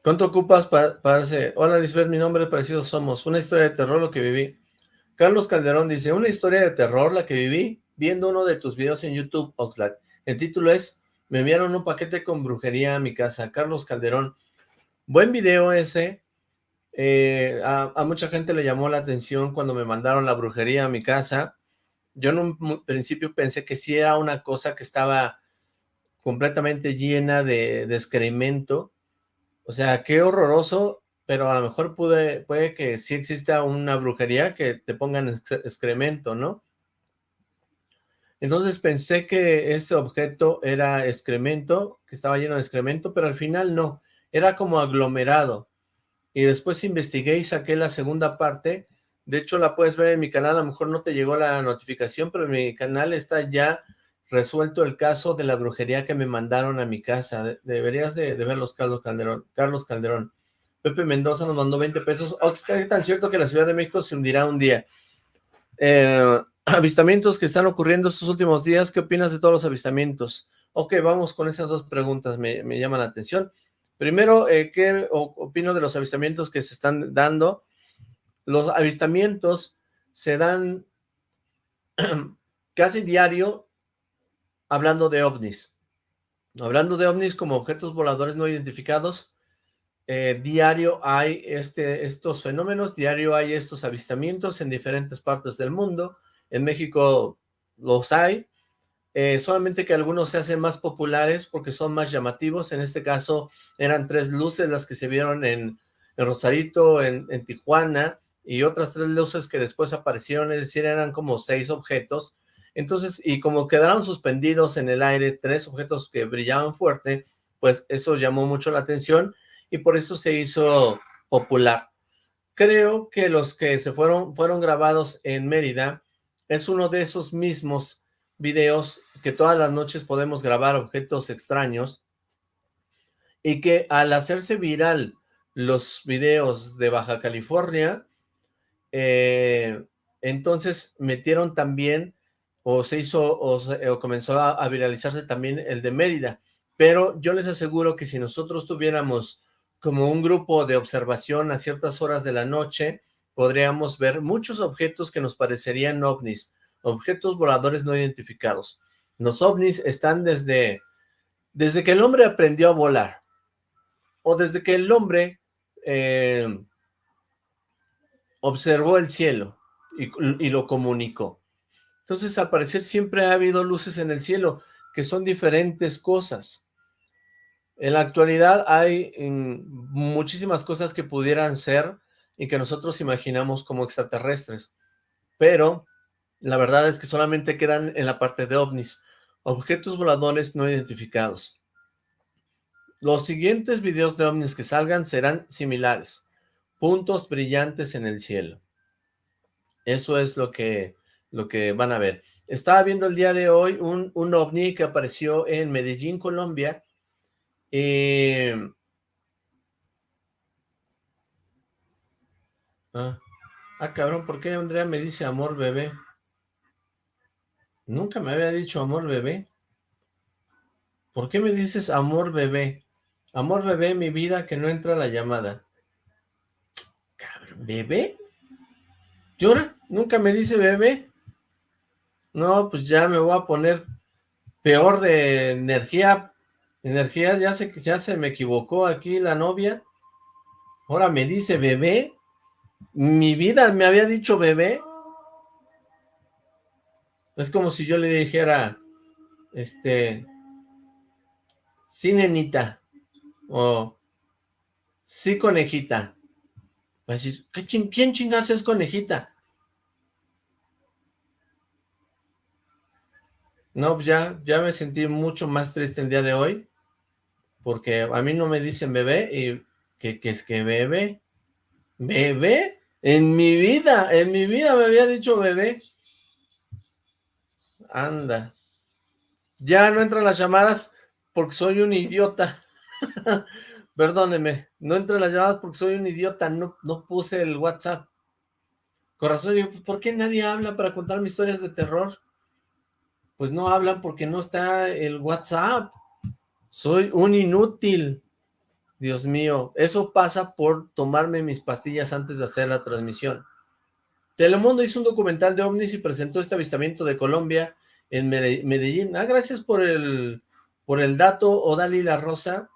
¿Cuánto ocupas para, para Hola Lisbeth, mi nombre es Parecido Somos. Una historia de terror lo que viví. Carlos Calderón dice, una historia de terror la que viví viendo uno de tus videos en YouTube, Oxlack. El título es, me enviaron un paquete con brujería a mi casa. Carlos Calderón. Buen video ese. Eh, a, mucha gente le llamó la atención cuando me mandaron la brujería a mi casa. Yo en un principio pensé que sí era una cosa que estaba completamente llena de, excremento. O sea, qué horroroso, pero a lo mejor pude, puede que sí exista una brujería que te pongan excremento, ¿no? Entonces pensé que este objeto era excremento, que estaba lleno de excremento, pero al final no, era como aglomerado y después investigué y saqué la segunda parte, de hecho la puedes ver en mi canal, a lo mejor no te llegó la notificación, pero mi canal está ya resuelto el caso de la brujería que me mandaron a mi casa, deberías de, verlos Carlos Calderón, Carlos Calderón. Pepe Mendoza nos mandó 20 pesos, oh, está tan cierto que la Ciudad de México se hundirá un día. Eh, avistamientos que están ocurriendo estos últimos días, ¿qué opinas de todos los avistamientos? Ok, vamos con esas dos preguntas, me, me llaman la atención. Primero, eh, ¿qué opino de los avistamientos que se están dando? Los avistamientos se dan casi diario hablando de ovnis. Hablando de ovnis como objetos voladores no identificados, eh, diario hay este, estos fenómenos, diario hay estos avistamientos en diferentes partes del mundo. En México los hay, eh, solamente que algunos se hacen más populares porque son más llamativos, en este caso eran tres luces las que se vieron en, Rosarito, en, Tijuana, y otras tres luces que después aparecieron, es decir, eran como seis objetos, entonces, y como quedaron suspendidos en el aire, tres objetos que brillaban fuerte, pues eso llamó mucho la atención, y por eso se hizo popular. Creo que los que se fueron, fueron grabados en Mérida, es uno de esos mismos videos que todas las noches podemos grabar objetos extraños y que al hacerse viral los videos de Baja California, eh, entonces metieron también o se hizo o, comenzó a, viralizarse también el de Mérida, pero yo les aseguro que si nosotros tuviéramos como un grupo de observación a ciertas horas de la noche, podríamos ver muchos objetos que nos parecerían ovnis, objetos voladores no identificados. Los ovnis están desde, desde que el hombre aprendió a volar. o desde que el hombre eh, observó el cielo y, lo comunicó. Entonces, al parecer, siempre ha habido luces en el cielo, que son diferentes cosas. En la actualidad hay mm, muchísimas cosas que pudieran ser y que nosotros imaginamos como extraterrestres, pero la verdad es que solamente quedan en la parte de ovnis, objetos voladores no identificados. Los siguientes videos de ovnis que salgan serán similares, puntos brillantes en el cielo. Eso es lo que, lo que van a ver. Estaba viendo el día de hoy un, un ovni que apareció en Medellín, Colombia, eh, ah, ah, cabrón, ¿por qué Andrea me dice amor bebé? Nunca me había dicho amor bebé. ¿Por qué me dices amor bebé? Amor bebé, mi vida, que no entra la llamada. Cabrón, ¿bebé? ¿Llora? ¿Nunca me dice bebé? No, pues ya me voy a poner peor de energía Energía, ya se, ya se me equivocó aquí la novia. Ahora me dice bebé. Mi vida me había dicho bebé. Es como si yo le dijera, este, sí nenita, o sí conejita. Va a decir, ¿quién chingas es conejita? No, pues ya, ya me sentí mucho más triste el día de hoy porque a mí no me dicen bebé, y que, es que bebé, bebé, en mi vida, en mi vida me había dicho bebé, anda, ya no entran las llamadas porque soy un idiota, perdóneme, no entran las llamadas porque soy un idiota, no, no puse el WhatsApp, corazón, digo, ¿por qué nadie habla para contarme historias de terror? Pues no hablan porque no está el WhatsApp, soy un inútil. Dios mío, eso pasa por tomarme mis pastillas antes de hacer la transmisión. Telemundo hizo un documental de ovnis y presentó este avistamiento de Colombia en Medellín. Ah, gracias por el, por el dato, Odali La Rosa.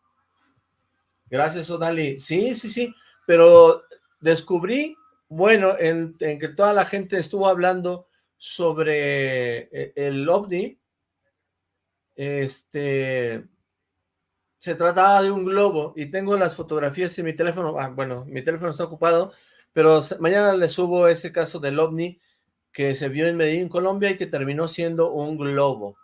Gracias, Odali. Sí, sí, sí, pero descubrí, bueno, en, en que toda la gente estuvo hablando sobre eh, el ovni, este, se trataba de un globo y tengo las fotografías en mi teléfono, ah, bueno, mi teléfono está ocupado, pero mañana le subo ese caso del OVNI que se vio en Medellín, Colombia y que terminó siendo un globo.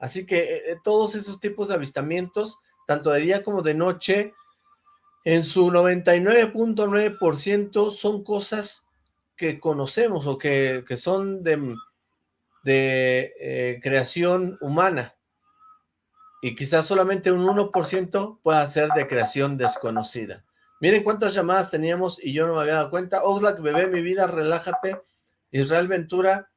Así que eh, eh, todos esos tipos de avistamientos, tanto de día como de noche, en su 99.9% son cosas que conocemos o que, son de, de eh, creación humana y quizás solamente un 1% pueda ser de creación desconocida. Miren cuántas llamadas teníamos y yo no me había dado cuenta. Oxlack, bebé, mi vida, relájate. Israel Ventura.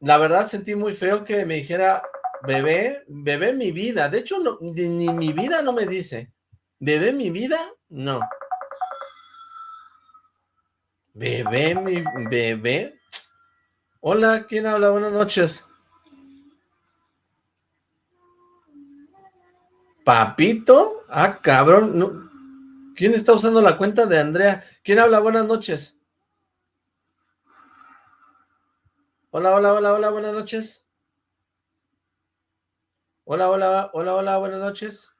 La verdad sentí muy feo que me dijera, bebé, bebé mi vida. De hecho, ni, ni mi vida no me dice. Bebé mi vida, no. Bebé mi bebé. Hola, ¿quién habla? Buenas noches. ¿Papito? Ah, cabrón. ¿Quién está usando la cuenta de Andrea? ¿Quién habla? Buenas noches. Hola, hola, hola, hola, buenas noches. Hola, hola, hola, hola, buenas noches.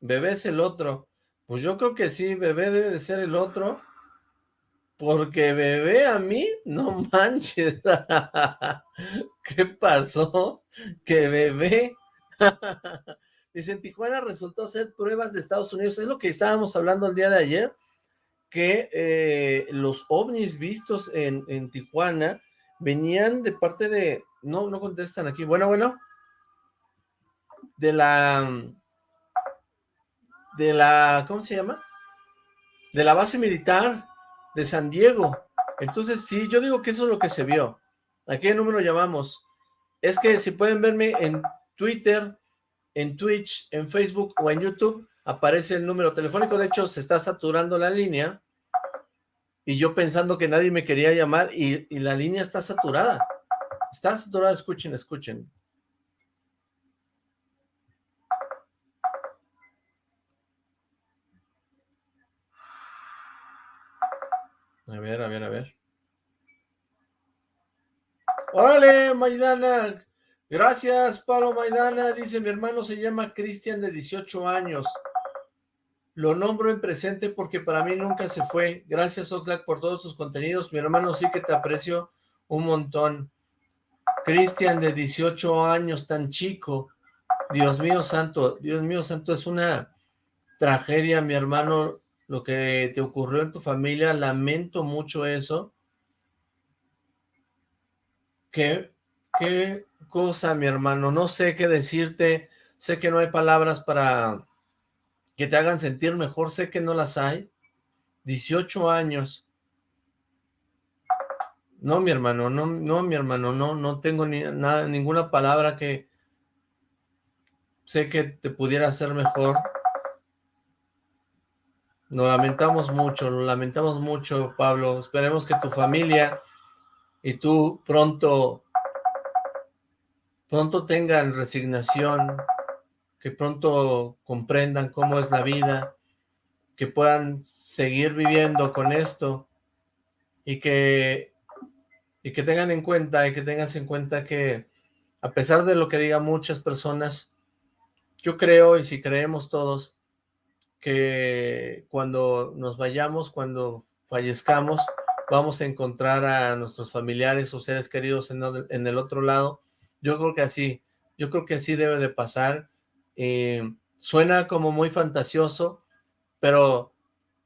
Bebé es el otro. Pues yo creo que sí, bebé debe de ser el otro. Porque bebé a mí, no manches. ¿Qué pasó? Que bebé Dice, en Tijuana resultó ser pruebas de Estados Unidos. Es lo que estábamos hablando el día de ayer, que eh, los ovnis vistos en, en, Tijuana venían de parte de... No, no contestan aquí. Bueno, bueno. De la... De la... ¿Cómo se llama? De la base militar de San Diego. Entonces, sí, yo digo que eso es lo que se vio. ¿A qué número llamamos? Es que si pueden verme en Twitter, en Twitch, en Facebook o en YouTube, aparece el número telefónico. De hecho, se está saturando la línea. Y yo pensando que nadie me quería llamar y, y la línea está saturada. Está saturada, escuchen, escuchen. A ver, a ver, a ver. ¡Órale, Maidana! Gracias, Pablo Maidana. Dice, mi hermano se llama Cristian de 18 años. Lo nombro en presente porque para mí nunca se fue. Gracias, Oxlack, por todos tus contenidos. Mi hermano sí que te aprecio un montón. Cristian, de 18 años, tan chico. Dios mío santo, Dios mío santo, es una tragedia, mi hermano, lo que te ocurrió en tu familia. Lamento mucho eso. Qué, qué cosa, mi hermano. No sé qué decirte. Sé que no hay palabras para que te hagan sentir mejor. Sé que no las hay. 18 años. No, mi hermano, no, no, mi hermano, no, no tengo ni nada, ninguna palabra que sé que te pudiera hacer mejor. Lo lamentamos mucho, lo lamentamos mucho, Pablo. Esperemos que tu familia y tú pronto, pronto tengan resignación, que pronto comprendan cómo es la vida, que puedan seguir viviendo con esto y que, y que tengan en cuenta, y que tengas en cuenta que a pesar de lo que digan muchas personas, yo creo, y si creemos todos, que cuando nos vayamos, cuando fallezcamos, vamos a encontrar a nuestros familiares o seres queridos en, el otro lado. Yo creo que así, yo creo que así debe de pasar. Eh, suena como muy fantasioso, pero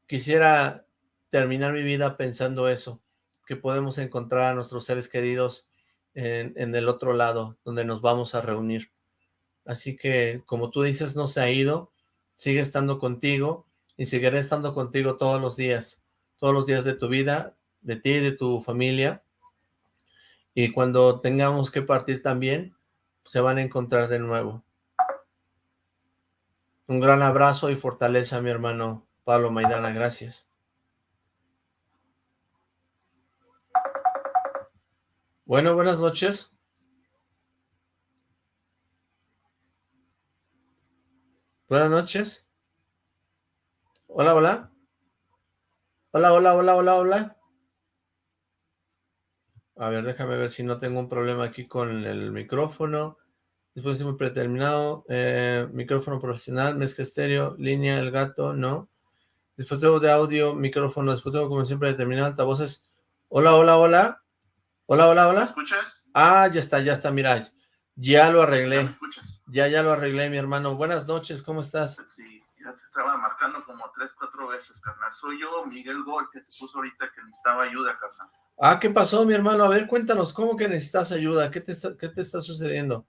quisiera terminar mi vida pensando eso, que podemos encontrar a nuestros seres queridos en, en el otro lado, donde nos vamos a reunir. Así que, como tú dices, no se ha ido, sigue estando contigo y seguiré estando contigo todos los días, todos los días de tu vida, de ti y de tu familia. Y cuando tengamos que partir también, se van a encontrar de nuevo. Un gran abrazo y fortaleza, mi hermano Pablo Maidana. Gracias. Bueno, buenas noches. Buenas noches. Hola, hola. Hola, hola, hola, hola, hola. A ver, déjame ver si no tengo un problema aquí con el micrófono. Dispositivo predeterminado, eh, micrófono profesional, mezcla estéreo, línea, el gato, no. Dispositivo de audio, micrófono, dispositivo como siempre determinado, altavoces. Hola, hola, hola. Hola, hola, hola. ¿Me escuchas? Ah, ya está, ya está, mira. Ya lo arreglé. ¿Ya, me escuchas? Ya, ya lo arreglé, mi hermano. Buenas noches, ¿cómo estás? Sí, ya te estaba marcando como tres, cuatro veces, carnal. Soy yo, Miguel Gol, que te puso ahorita que necesitaba ayuda, carnal. Ah, ¿qué pasó, mi hermano? A ver, cuéntanos, ¿cómo que necesitas ayuda? ¿Qué te está, qué te está sucediendo?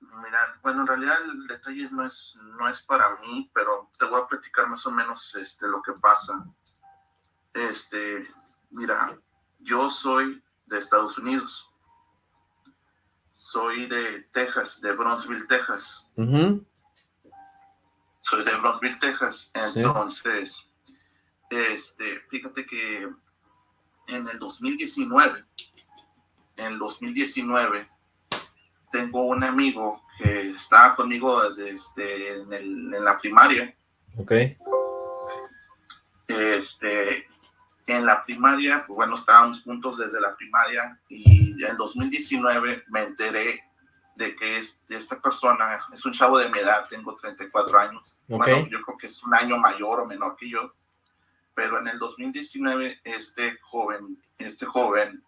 Mira, bueno, en realidad el detalle no es, no es para mí, pero te voy a platicar más o menos este, lo que pasa. Este, mira, yo soy de Estados Unidos. Soy de Texas, de Bronzeville, Texas. Soy de Bronzeville, Texas. Entonces, este, fíjate que en el 2019, en el 2019, tengo un amigo que estaba conmigo desde este, en, la primaria. Ok. Este, en la primaria, pues bueno, estábamos juntos desde la primaria y en 2019 me enteré de que es, de esta persona es un chavo de mi edad, tengo 34 años. Bueno, yo creo que es un año mayor o menor que yo pero en el 2019 este joven, este joven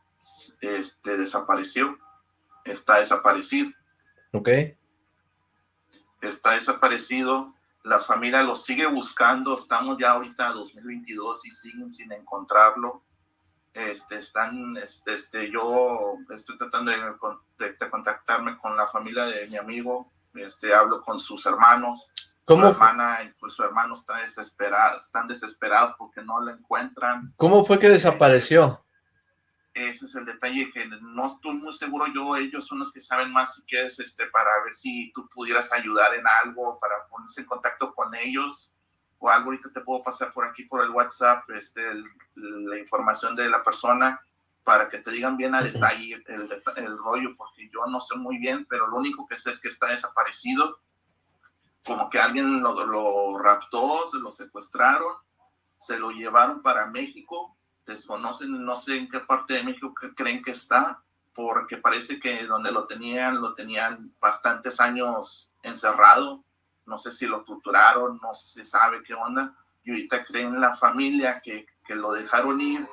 este, desapareció, está desaparecido. Ok. Está desaparecido, la familia lo sigue buscando, estamos ya ahorita en 2022 y siguen sin encontrarlo. Este, están, este, este yo estoy tratando de, de, contactarme con la familia de mi amigo, este, hablo con sus hermanos, ¿Cómo? Su hermana y pues su hermano están desesperados, están desesperados porque no la encuentran. ¿Cómo fue que desapareció? Ese es el detalle que no estoy muy seguro yo, ellos son los que saben más si quieres, este, para ver si tú pudieras ayudar en algo, para ponerse en contacto con ellos o algo, ahorita te puedo pasar por aquí por el WhatsApp, este, la información de la persona para que te digan bien a detalle el, el rollo, porque yo no sé muy bien, pero lo único que sé es que está desaparecido como que alguien lo, raptó, se lo secuestraron, se lo llevaron para México desconocen, no sé en qué parte de México creen que está, porque parece que donde lo tenían, lo tenían bastantes años encerrado, no sé si lo torturaron, no se sabe qué onda, y ahorita creen la familia que, que lo dejaron ir,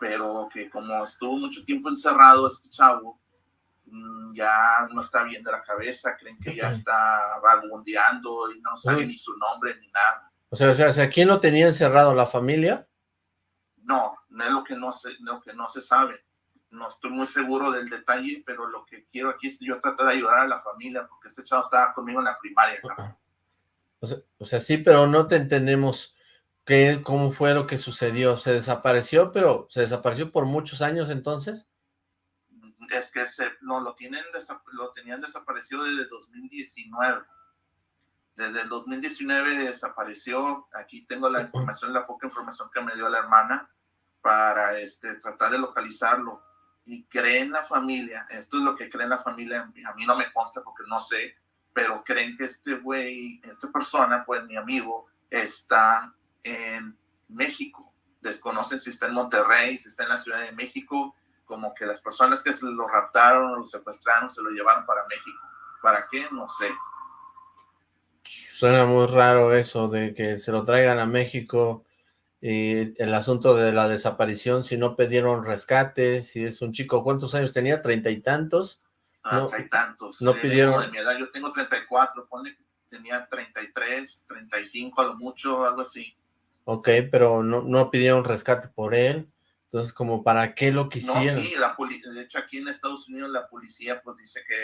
pero que como estuvo mucho tiempo encerrado este chavo, mm, ya no está bien de la cabeza, creen que ya está vagabundeando y no sabe ni su nombre ni nada. O sea, o sea, ¿quién lo tenía encerrado? ¿La familia? No, no es lo que no se, lo que no se sabe. No estoy muy seguro del detalle, pero lo que quiero aquí es yo tratar de ayudar a la familia, porque este chavo estaba conmigo en la primaria. O sea, o sea, sí, pero no te entendemos qué, cómo fue lo que sucedió. ¿Se desapareció, pero se desapareció por muchos años entonces? Es que se, no, lo, tienen lo tenían desaparecido desde 2019 desde el 2019 desapareció, aquí tengo la información, la poca información que me dio la hermana para este, tratar de localizarlo. Y creen la familia, esto es lo que creen la familia, a mí no me consta porque no sé, pero creen que este güey, esta persona, pues mi amigo, está en México. Desconocen si está en Monterrey, si está en la Ciudad de México, como que las personas que se lo raptaron lo secuestraron se lo llevaron para México. ¿Para qué? No sé Suena muy raro eso de que se lo traigan a México y el asunto de la desaparición, si no pidieron rescate, si es un chico, ¿cuántos años tenía? ¿Treinta y tantos? Ah, treinta y tantos. No pidieron... De mi edad, yo tengo treinta y cuatro, ponle tenía treinta y tres, treinta y cinco a lo mucho, algo así. Ok, pero no, no pidieron rescate por él. Entonces, como para qué lo quisieran. No, sí, la de hecho aquí en Estados Unidos la policía pues dice que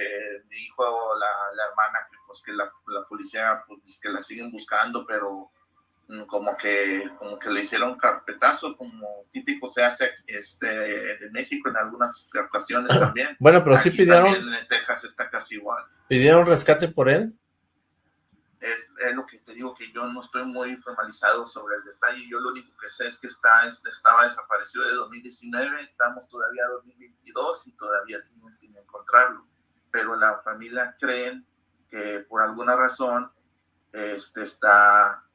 mi hijo, la, la hermana, pues que la, la, policía pues dice que la siguen buscando, pero como que como que le hicieron carpetazo, como típico se hace este en México en algunas ocasiones también. Bueno, pero sí pidieron... en Texas está casi igual. ¿Pidieron rescate por él? es, es, lo que te digo que yo no estoy muy formalizado sobre el detalle. Yo lo único que sé es que está, estaba desaparecido de 2019, estamos todavía en 2022 y todavía siguen sin encontrarlo. Pero la familia creen que por alguna razón este, está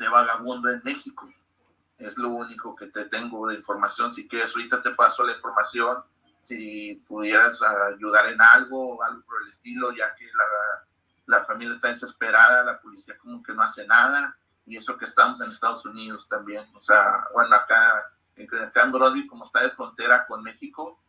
de vagabundo en México. Es lo único que te tengo de información. Si quieres, ahorita te paso la información. Si pudieras ayudar en algo algo por el estilo, ya que la la familia está desesperada, la policía como que no hace nada, y eso que estamos en Estados Unidos también, o sea, bueno, acá, acá en Broadway, como está de frontera con México,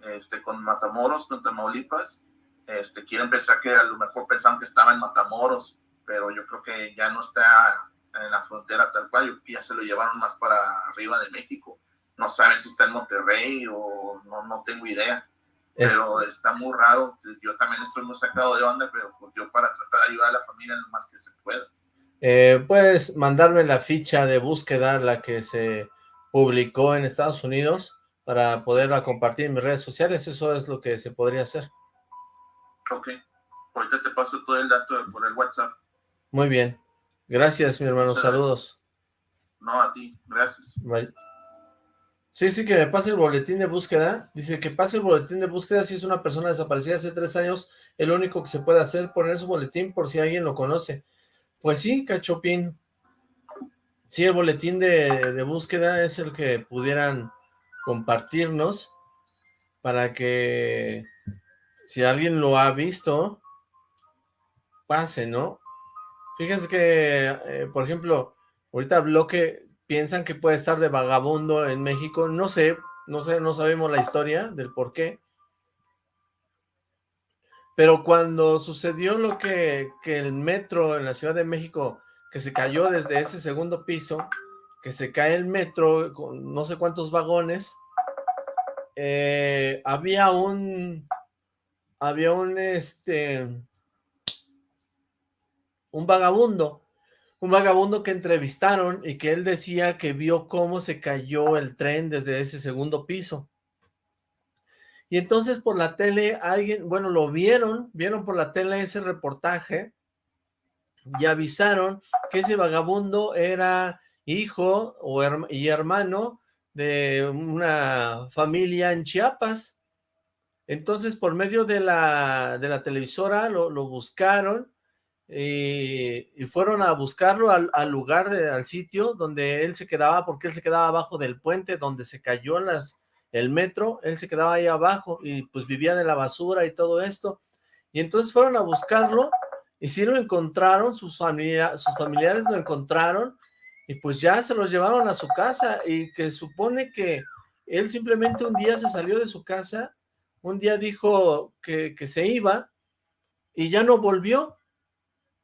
este, con Matamoros, con Tamaulipas, este, quieren pensar que a lo mejor pensaban que estaba en Matamoros, pero yo creo que ya no está en la frontera tal cual, ya se lo llevaron más para arriba de México. No saben si está en Monterrey o no, no tengo idea pero está muy raro. yo también estoy muy sacado de onda, pero pues yo para tratar de ayudar a la familia lo más que se pueda. Eh, Puedes mandarme la ficha de búsqueda, la que se publicó en Estados Unidos, para poderla compartir en mis redes sociales. Eso es lo que se podría hacer. Ok. Ahorita te paso todo el dato por el WhatsApp. Muy bien. Gracias, mi hermano. Saludos. No, a ti. Gracias. Bye. Sí, sí, que me pase el boletín de búsqueda. Dice que pase el boletín de búsqueda si es una persona desaparecida hace tres años. El único que se puede hacer poner su boletín por si alguien lo conoce. Pues sí, Cachopín. Sí, el boletín de, de búsqueda es el que pudieran compartirnos para que si alguien lo ha visto, pase, ¿no? Fíjense que, eh, por ejemplo, ahorita bloque piensan que puede estar de vagabundo en México, no sé, no sé, no sabemos la historia del por qué. Pero cuando sucedió lo que, que el metro en la Ciudad de México, que se cayó desde ese segundo piso, que se cae el metro con no sé cuántos vagones, eh, había un, había un, este, un vagabundo un vagabundo que entrevistaron y que él decía que vio cómo se cayó el tren desde ese segundo piso. Y entonces por la tele alguien, bueno, lo vieron, vieron por la tele ese reportaje y avisaron que ese vagabundo era hijo o y hermano de una familia en Chiapas. Entonces por medio de la, de la televisora lo, lo buscaron y, fueron a buscarlo al, lugar, al sitio donde él se quedaba, porque él se quedaba abajo del puente donde se cayó las, el metro, él se quedaba ahí abajo y pues vivía de la basura y todo esto. Y entonces fueron a buscarlo y sí lo encontraron, sus, familia, sus familiares lo encontraron y pues ya se los llevaron a su casa y que supone que él simplemente un día se salió de su casa, un día dijo que, que se iba y ya no volvió.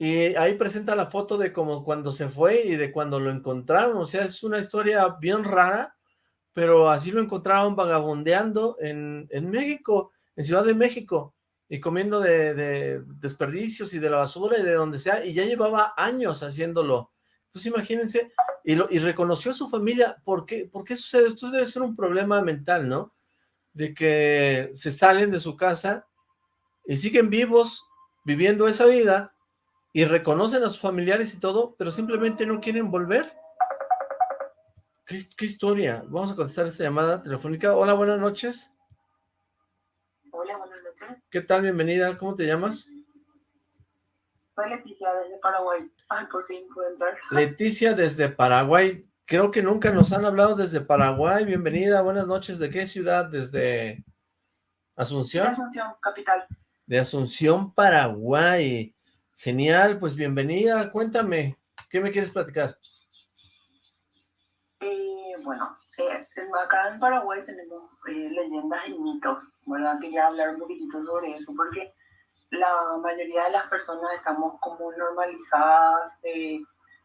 Y ahí presenta la foto de como cuando se fue y de cuando lo encontraron, o sea, es una historia bien rara, pero así lo encontraron vagabundeando en, en México, en Ciudad de México, y comiendo de, desperdicios y de la basura y de donde sea, y ya llevaba años haciéndolo. Entonces imagínense, y, lo, y reconoció a su familia, ¿por qué, ¿por qué sucede? Esto debe ser un problema mental, ¿no? De que se salen de su casa y siguen vivos, viviendo esa vida, y reconocen a sus familiares y todo, pero simplemente no quieren volver. ¿Qué, historia? Vamos a contestar esta llamada telefónica. Hola, buenas noches. Hola, buenas noches. ¿Qué tal? Bienvenida. ¿Cómo te llamas? Soy Leticia desde Paraguay. Ay, por fin puedo entrar. Leticia desde Paraguay. Creo que nunca nos han hablado desde Paraguay. Bienvenida, buenas noches. ¿De qué ciudad? ¿Desde Asunción? De Asunción, capital. De Asunción, Paraguay. Genial, pues bienvenida. Cuéntame, ¿qué me quieres platicar? bueno, eh, acá en Paraguay tenemos eh, leyendas y mitos, ¿verdad? Quería hablar un poquitito sobre eso, porque la mayoría de las personas estamos como normalizadas, eh,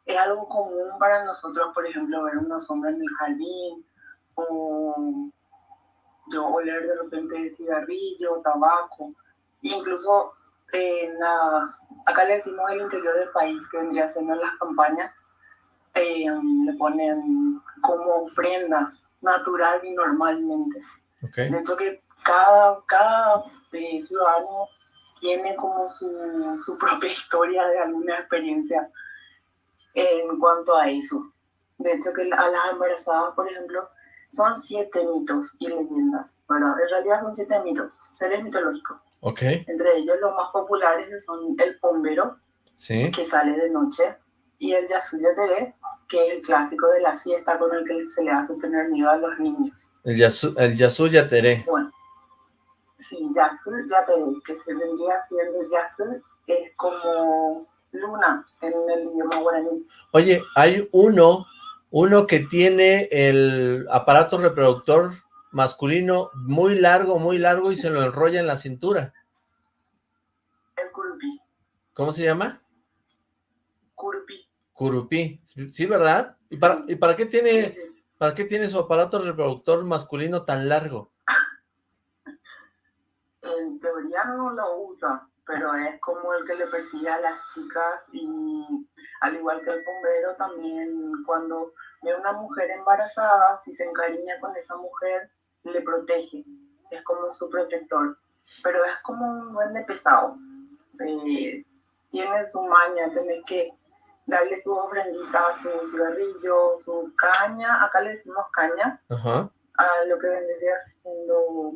es algo común para nosotros, por ejemplo, ver una sombra en el jardín, o yo oler de repente cigarrillo, tabaco, incluso en las, acá le decimos el interior del país, que vendría siendo en las campañas, le ponen como ofrendas natural y normalmente. De hecho que cada, cada eh, ciudadano tiene como su, su, propia historia de alguna experiencia en cuanto a eso. De hecho que a las embarazadas, por ejemplo, son siete mitos y leyendas, ¿verdad? En realidad son siete mitos, seres mitológicos. Okay. Entre ellos los más populares son el pombero, ¿Sí? que sale de noche, y el Yasuyatere, que es el clásico de la siesta con el que se le hace tener miedo a los niños. El, yasu, el Yasuyatere. Bueno, sí, Yasuyatere, que se vendría siendo Yasu, es como luna en el idioma guaraní. Oye, hay uno, uno que tiene el aparato reproductor masculino muy largo, muy largo y se lo enrolla en la cintura. El curupí. ¿Cómo se llama? Curupí. Curupí, ¿sí, verdad? ¿Y para, ¿y para qué tiene para qué tiene su aparato reproductor masculino tan largo? En teoría no lo usa, pero es como el que le persigue a las chicas y al igual que el bombero también cuando ve una mujer embarazada, si se encariña con esa mujer, le protege, es como su protector, pero es como un duende pesado, eh, tiene su maña, tiene que darle su ofrendita, su cigarrillo, su caña, acá le decimos caña, a lo que vendría siendo,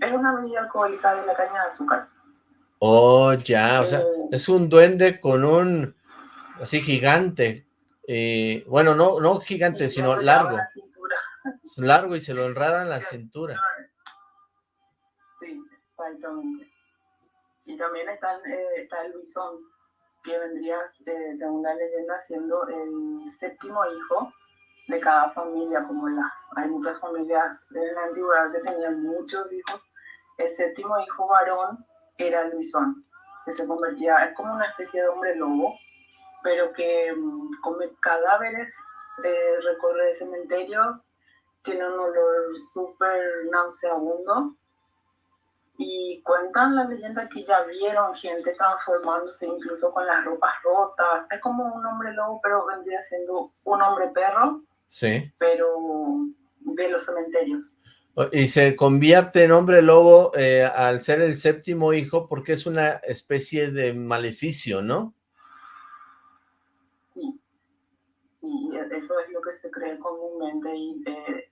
es una bebida alcohólica de la caña de azúcar. Oh, ya, o sea, eh, es un duende con un, así gigante, eh, bueno, no, no gigante, sino largo. Largo y se lo enrada en la cintura. Sí, exactamente. Y también está, eh, está el bisón, que vendría, eh, según la leyenda, siendo el séptimo hijo de cada familia, como las, hay muchas familias en la antigüedad que tenían muchos hijos, el séptimo hijo varón era el bisón, que se convertía, es como una especie de hombre lobo, pero que um, come cadáveres, eh, recorre cementerios, tiene un olor súper nauseabundo y cuentan la leyenda que ya vieron gente transformándose incluso con las ropas rotas. Es como un hombre lobo, pero vendría siendo un hombre perro. Sí. Pero de los cementerios. Y se convierte en hombre lobo eh, al ser el séptimo hijo porque es una especie de maleficio, ¿no? Sí. Y eso es lo que se cree comúnmente. Y eh,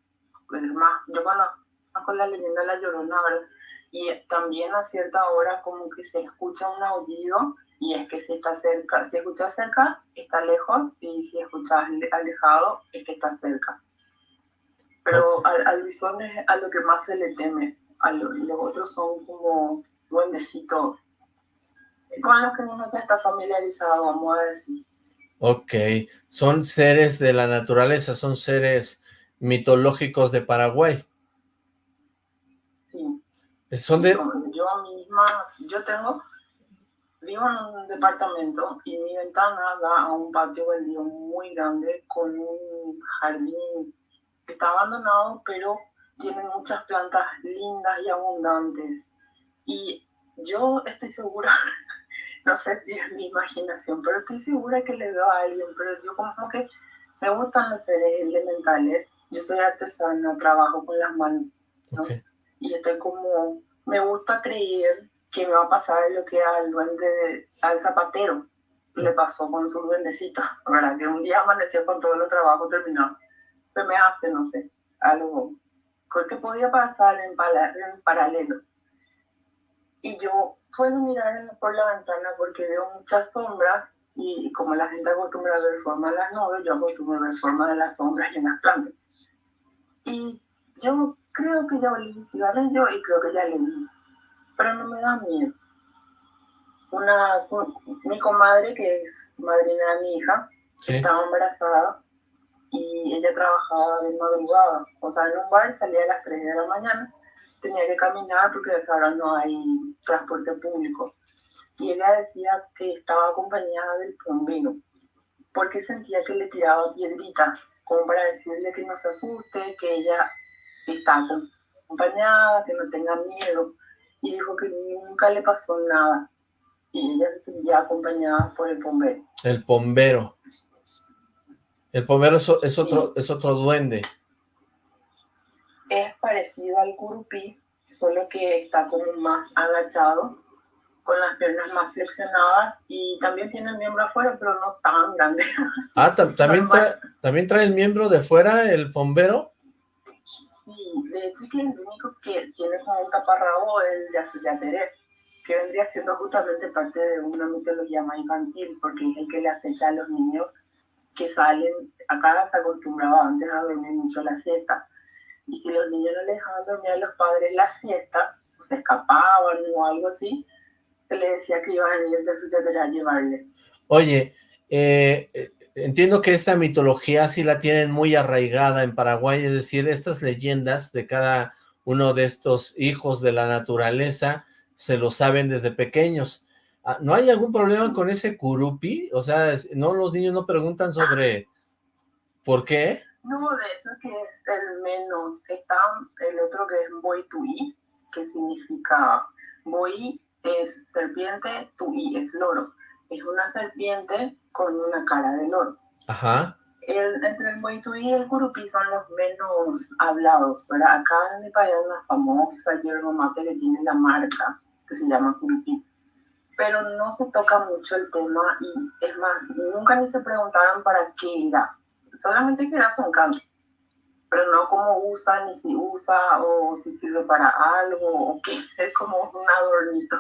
más, yo conozco la leyenda de la Llorona, ¿verdad? y también a cierta hora como que se escucha un aullido y es que si está cerca, si escuchas cerca, está lejos, y si escuchas alejado, es que está cerca. Pero al, al es a lo que más se le teme, a los otros son como duendecitos con los que uno ya está familiarizado, vamos a decir. Ok, son seres de la naturaleza, son seres mitológicos de Paraguay. Sí. Son de... Yo misma, yo tengo Vivo en un departamento y mi ventana da a un patio baldío muy grande con un jardín que está abandonado, pero tiene muchas plantas lindas y abundantes. Y yo estoy segura, no sé si es mi imaginación, pero estoy segura que le veo a alguien, pero yo como que me gustan los seres elementales. Yo soy artesana, trabajo con las manos. Y estoy como, me gusta creer que me va a pasar lo que al duende, al zapatero le pasó con su duendecito, ¿verdad? Que un día amaneció con todo el trabajo terminado. ¿Qué me hace? No sé, algo que podía pasar en, en paralelo. Y yo puedo mirar por la ventana porque veo muchas sombras y como la gente acostumbra a ver forma de las nubes, yo acostumbro a ver forma de las sombras y en las plantas. Y yo creo que ya volví yo y creo que ya le vi pero no me da miedo. Una, mi comadre, que es madrina de mi hija, estaba embarazada y ella trabajaba de madrugada. O sea, en un bar salía a las 3 de la mañana, tenía que caminar porque ahora no hay transporte público. Y ella decía que estaba acompañada del bombero, porque sentía que le tiraba piedritas, como para decirle que no se asuste, que ella está acompañada, que no tenga miedo y dijo que nunca le pasó nada. Y ella se sentía acompañada por el bombero. El bombero. El bombero es, otro, es otro duende. Es parecido al curupí, solo que está como más agachado, con las piernas más flexionadas y también tiene el miembro afuera, pero no tan grande. Ah, ¿también, trae, ¿también trae el miembro de fuera el bombero? Sí, de hecho es el único que tiene como un taparrabo el de Asillateré, que vendría siendo justamente parte de una mitología más infantil, porque es el que le acecha a los niños que salen, acá se acostumbraba antes a dormir mucho la siesta, y si los niños no le dejaban dormir a los padres la siesta, se escapaban o algo así, le decía que iban a ir a a llevarle. Oye, eh, entiendo que esta mitología sí la tienen muy arraigada en Paraguay, es decir, estas leyendas de cada uno de estos hijos de la naturaleza se lo saben desde pequeños. Ah, ¿No hay algún problema con ese curupi? O sea, ¿no los niños no preguntan sobre por qué? No, de hecho que es el menos. Está el otro que es boituí, que significa boí es serpiente, tuí es loro. Es una serpiente con una cara de loro. Ajá. El, entre el Moituí y el Curupí son los menos hablados, pero acá en mi país hay una famosa yerba mate que tiene la marca, que se llama Curupí. Pero no se toca mucho el tema y es más, nunca ni se preguntaron para qué era. Solamente que era su encanto. Pero no cómo usa, ni si usa, o si sirve para algo, o qué. Es como un adornito.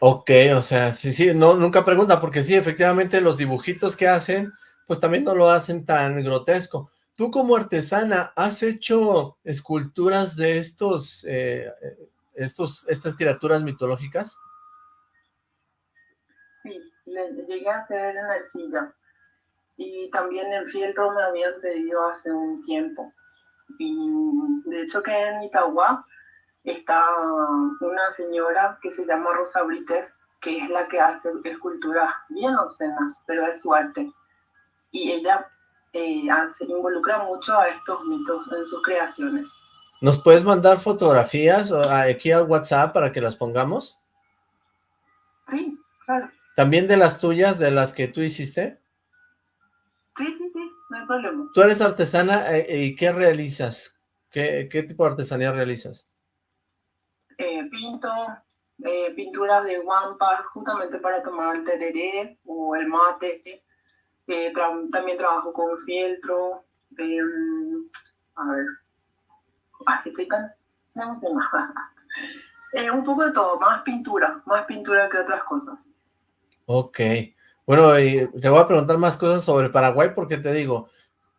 Ok, o sea, sí, sí, no, nunca pregunta, porque sí, efectivamente los dibujitos que hacen, pues también no lo hacen tan grotesco. Tú como artesana, ¿has hecho esculturas de estos, eh, estos, estas criaturas mitológicas? Sí, llegué a hacer en arcilla. Y también en fieltro me habían pedido hace un tiempo. Y de hecho que en Itagua está una señora que se llama Rosa Brites, que es la que hace esculturas bien obscenas, pero es su arte. Y ella eh, hace, involucra mucho a estos mitos en sus creaciones. ¿Nos puedes mandar fotografías aquí al WhatsApp para que las pongamos? Sí, claro. ¿También de las tuyas, de las que tú hiciste? Sí, sí, sí, no hay problema. ¿Tú eres artesana eh, y qué realizas? ¿Qué, ¿Qué tipo de artesanía realizas? Eh, pinto eh, pinturas de guampas justamente para tomar el tereré o el mate. También trabajo con fieltro. A ver. Ay, estoy tan emocionada. un poco de todo, más pintura, más pintura que otras cosas. Ok. Bueno, y te voy a preguntar más cosas sobre Paraguay porque te digo,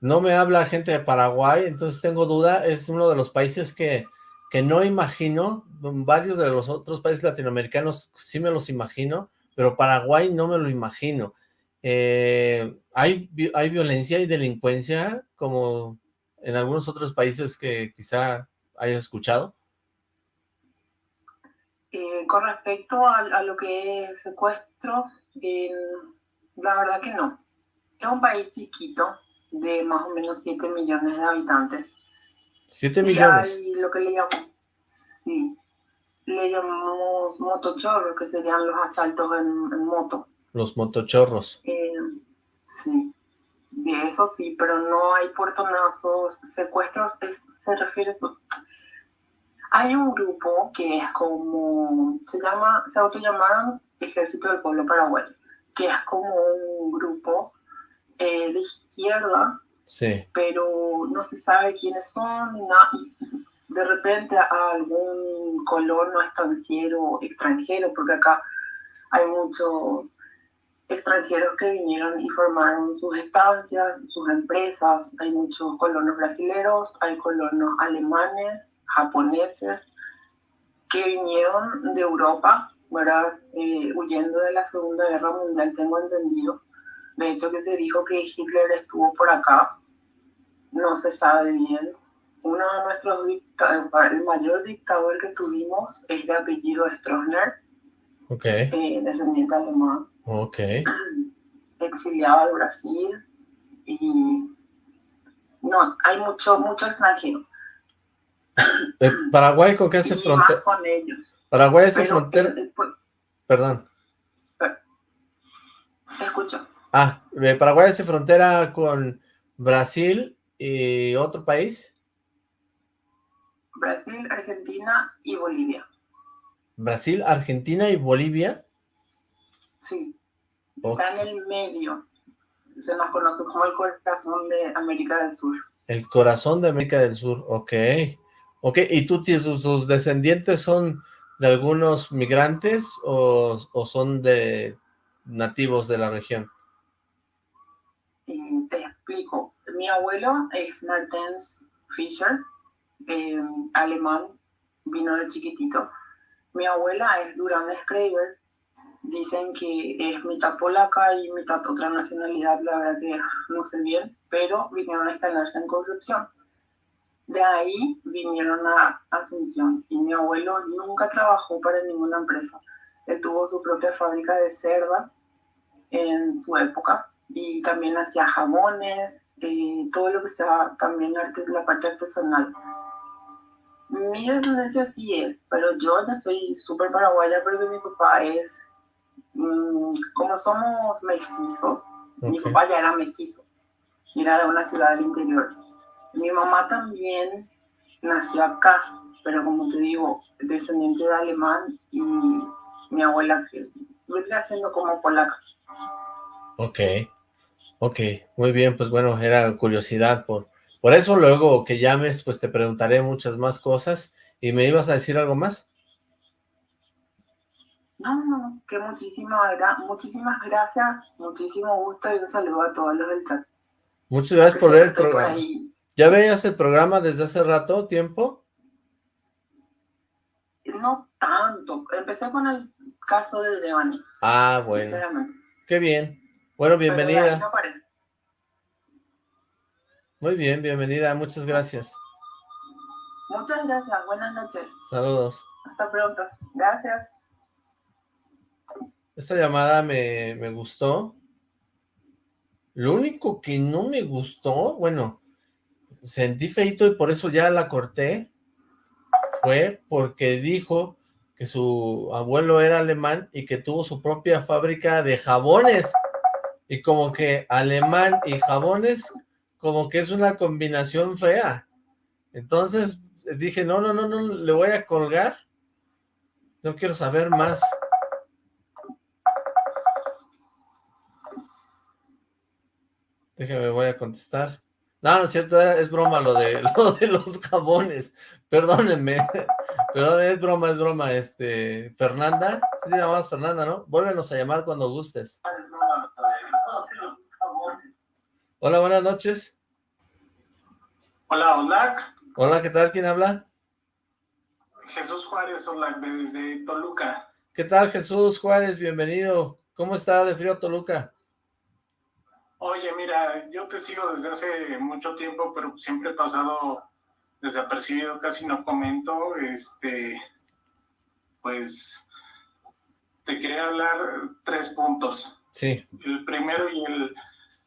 no me habla gente de Paraguay, entonces tengo duda, es uno de los países que, que no imagino, varios de los otros países latinoamericanos sí me los imagino, pero Paraguay no me lo imagino. Eh, ¿hay, ¿Hay violencia y delincuencia como en algunos otros países que quizá hayas escuchado? Eh, con respecto a, lo que es secuestros, la verdad que no. Es un país chiquito, de más o menos 7 millones de habitantes. 7 millones. Hay lo que le llamamos, sí, le llamamos motochorros, que serían los asaltos en, moto. Los motochorros. Eh, sí, de eso sí, pero no hay puertonazos, secuestros, se refiere a eso. Hay un grupo que es como, se llama, se autollamaron Ejército del Pueblo Paraguayo, que es como un grupo eh, de izquierda, sí. pero no se sabe quiénes son, de repente a algún colono estanciero extranjero, porque acá hay muchos extranjeros que vinieron y formaron sus estancias, sus empresas, hay muchos colonos brasileños, hay colonos alemanes, japoneses, que vinieron de Europa, ¿verdad? Eh, huyendo de la Segunda Guerra Mundial, tengo entendido, de hecho, que se dijo que Hitler estuvo por acá. No se sabe bien. Uno de nuestros el mayor dictador que tuvimos es de apellido Stroessner, okay. Eh, descendiente alemán. Okay. Exiliado al Brasil y no, hay mucho, mucho extranjero. Eh, ¿Paraguay con qué hace frontera? con ellos. Paraguay hace frontera... Pues, Perdón. Te escucho. Ah, Paraguay hace frontera con Brasil y otro país. Brasil, Argentina y Bolivia. Brasil, Argentina y Bolivia. Sí. Está en el medio. Se nos conoce como el corazón de América del Sur. El corazón de América del Sur, ok. Ok, ¿y tú, tus, tus descendientes son de algunos migrantes o, o son de nativos de la región? te explico. Mi abuelo es Martens Fischer, eh, alemán, vino de chiquitito. Mi abuela es Durán Schreiber, dicen que es mitad polaca y mitad otra nacionalidad, la verdad que no sé bien, pero vinieron a instalarse en Concepción. De ahí vinieron a Asunción y mi abuelo nunca trabajó para ninguna empresa. Él tuvo su propia fábrica de cerda en su época y también hacía jabones, eh, todo lo que sea también artes, la parte artesanal. Mi descendencia sí es, pero yo ya soy súper paraguaya porque mi papá es, mm, como somos mestizos, mi papá ya era mestizo, era de una ciudad del interior. Mi mamá también nació acá, pero como te digo, descendiente de alemán y mi abuela que vendría siendo como polaca. Ok. Ok, muy bien, pues bueno, era curiosidad por, por eso, luego que llames, pues te preguntaré muchas más cosas, y me ibas a decir algo más. No, no, que muchísimas, muchísimas gracias, muchísimo gusto y un saludo a todos los del chat. Muchas gracias por ver el programa. ¿Ya veías el programa desde hace rato, tiempo? No tanto, empecé con el caso de Devani. Ah, bueno. Qué bien. Bueno, bienvenida. Muy bien, bienvenida, muchas gracias. Muchas gracias, buenas noches. Saludos. Hasta pronto, gracias. Esta llamada me, me gustó. Lo único que no me gustó, bueno, sentí feito y por eso ya la corté, fue porque dijo que su abuelo era alemán y que tuvo su propia fábrica de jabones y como que alemán y jabones, como que es una combinación fea. Entonces dije, no, no, no, no, le voy a colgar. No quiero saber más. Déjame, voy a contestar. No, no es cierto, es broma lo de, lo de los jabones. Perdónenme. Pero es broma, es broma, este, Fernanda, sí te llamas Fernanda, ¿no? Vuélvenos a llamar cuando gustes. Hola, buenas noches. Hola, Olac. Hola, ¿qué tal? ¿Quién habla? Jesús Juárez, Olac, desde Toluca. ¿Qué tal, Jesús Juárez? Bienvenido. ¿Cómo está de frío Toluca? Oye, mira, yo te sigo desde hace mucho tiempo, pero siempre he pasado desapercibido, casi no comento. Este, pues, te quería hablar tres puntos. Sí. El primero y el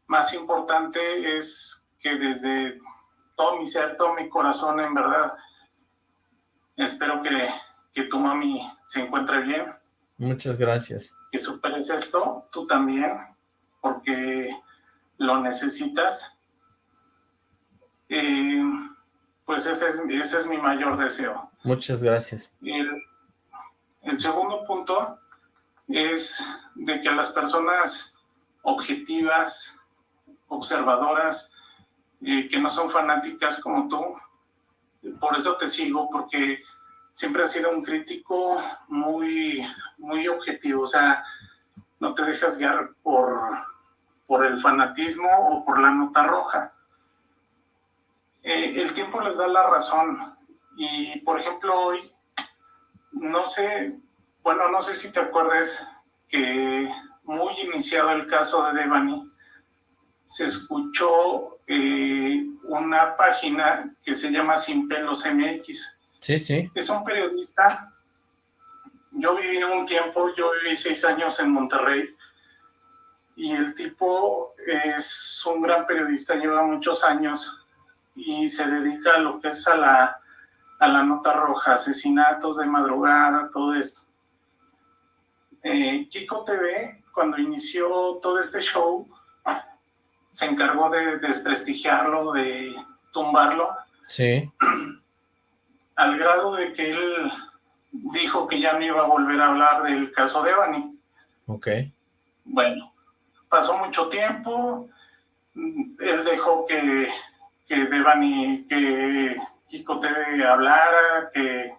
más importante es que desde todo mi ser, todo mi corazón, en verdad, espero que, que tu mami se encuentre bien. Muchas gracias. Que superes esto, tú también, porque lo necesitas. Eh, pues ese es, ese es mi mayor deseo. Muchas gracias. El, el segundo punto es de que las personas objetivas, observadoras, eh, que no son fanáticas como tú, por eso te sigo, porque siempre has sido un crítico muy, muy objetivo, o sea, no te dejas guiar por, por el fanatismo o por la nota roja. Eh, el tiempo les da la razón y, por ejemplo, hoy, no sé, bueno, no sé si te acuerdas que muy iniciado el caso de Devani, se escuchó eh, una página que se llama Sin Pelos MX. Sí, sí. Es un periodista. Yo viví un tiempo, yo viví seis años en Monterrey y el tipo es un gran periodista, lleva muchos años y se dedica a lo que es a la, a la nota roja, asesinatos de madrugada, todo eso. Eh, Kiko TV, cuando inició todo este show, se encargó de desprestigiarlo, de tumbarlo. Sí. Al grado de que él dijo que ya no iba a volver a hablar del caso de Evany. Ok. Bueno, pasó mucho tiempo, él dejó que, que Devani, que Kiko TV hablara, que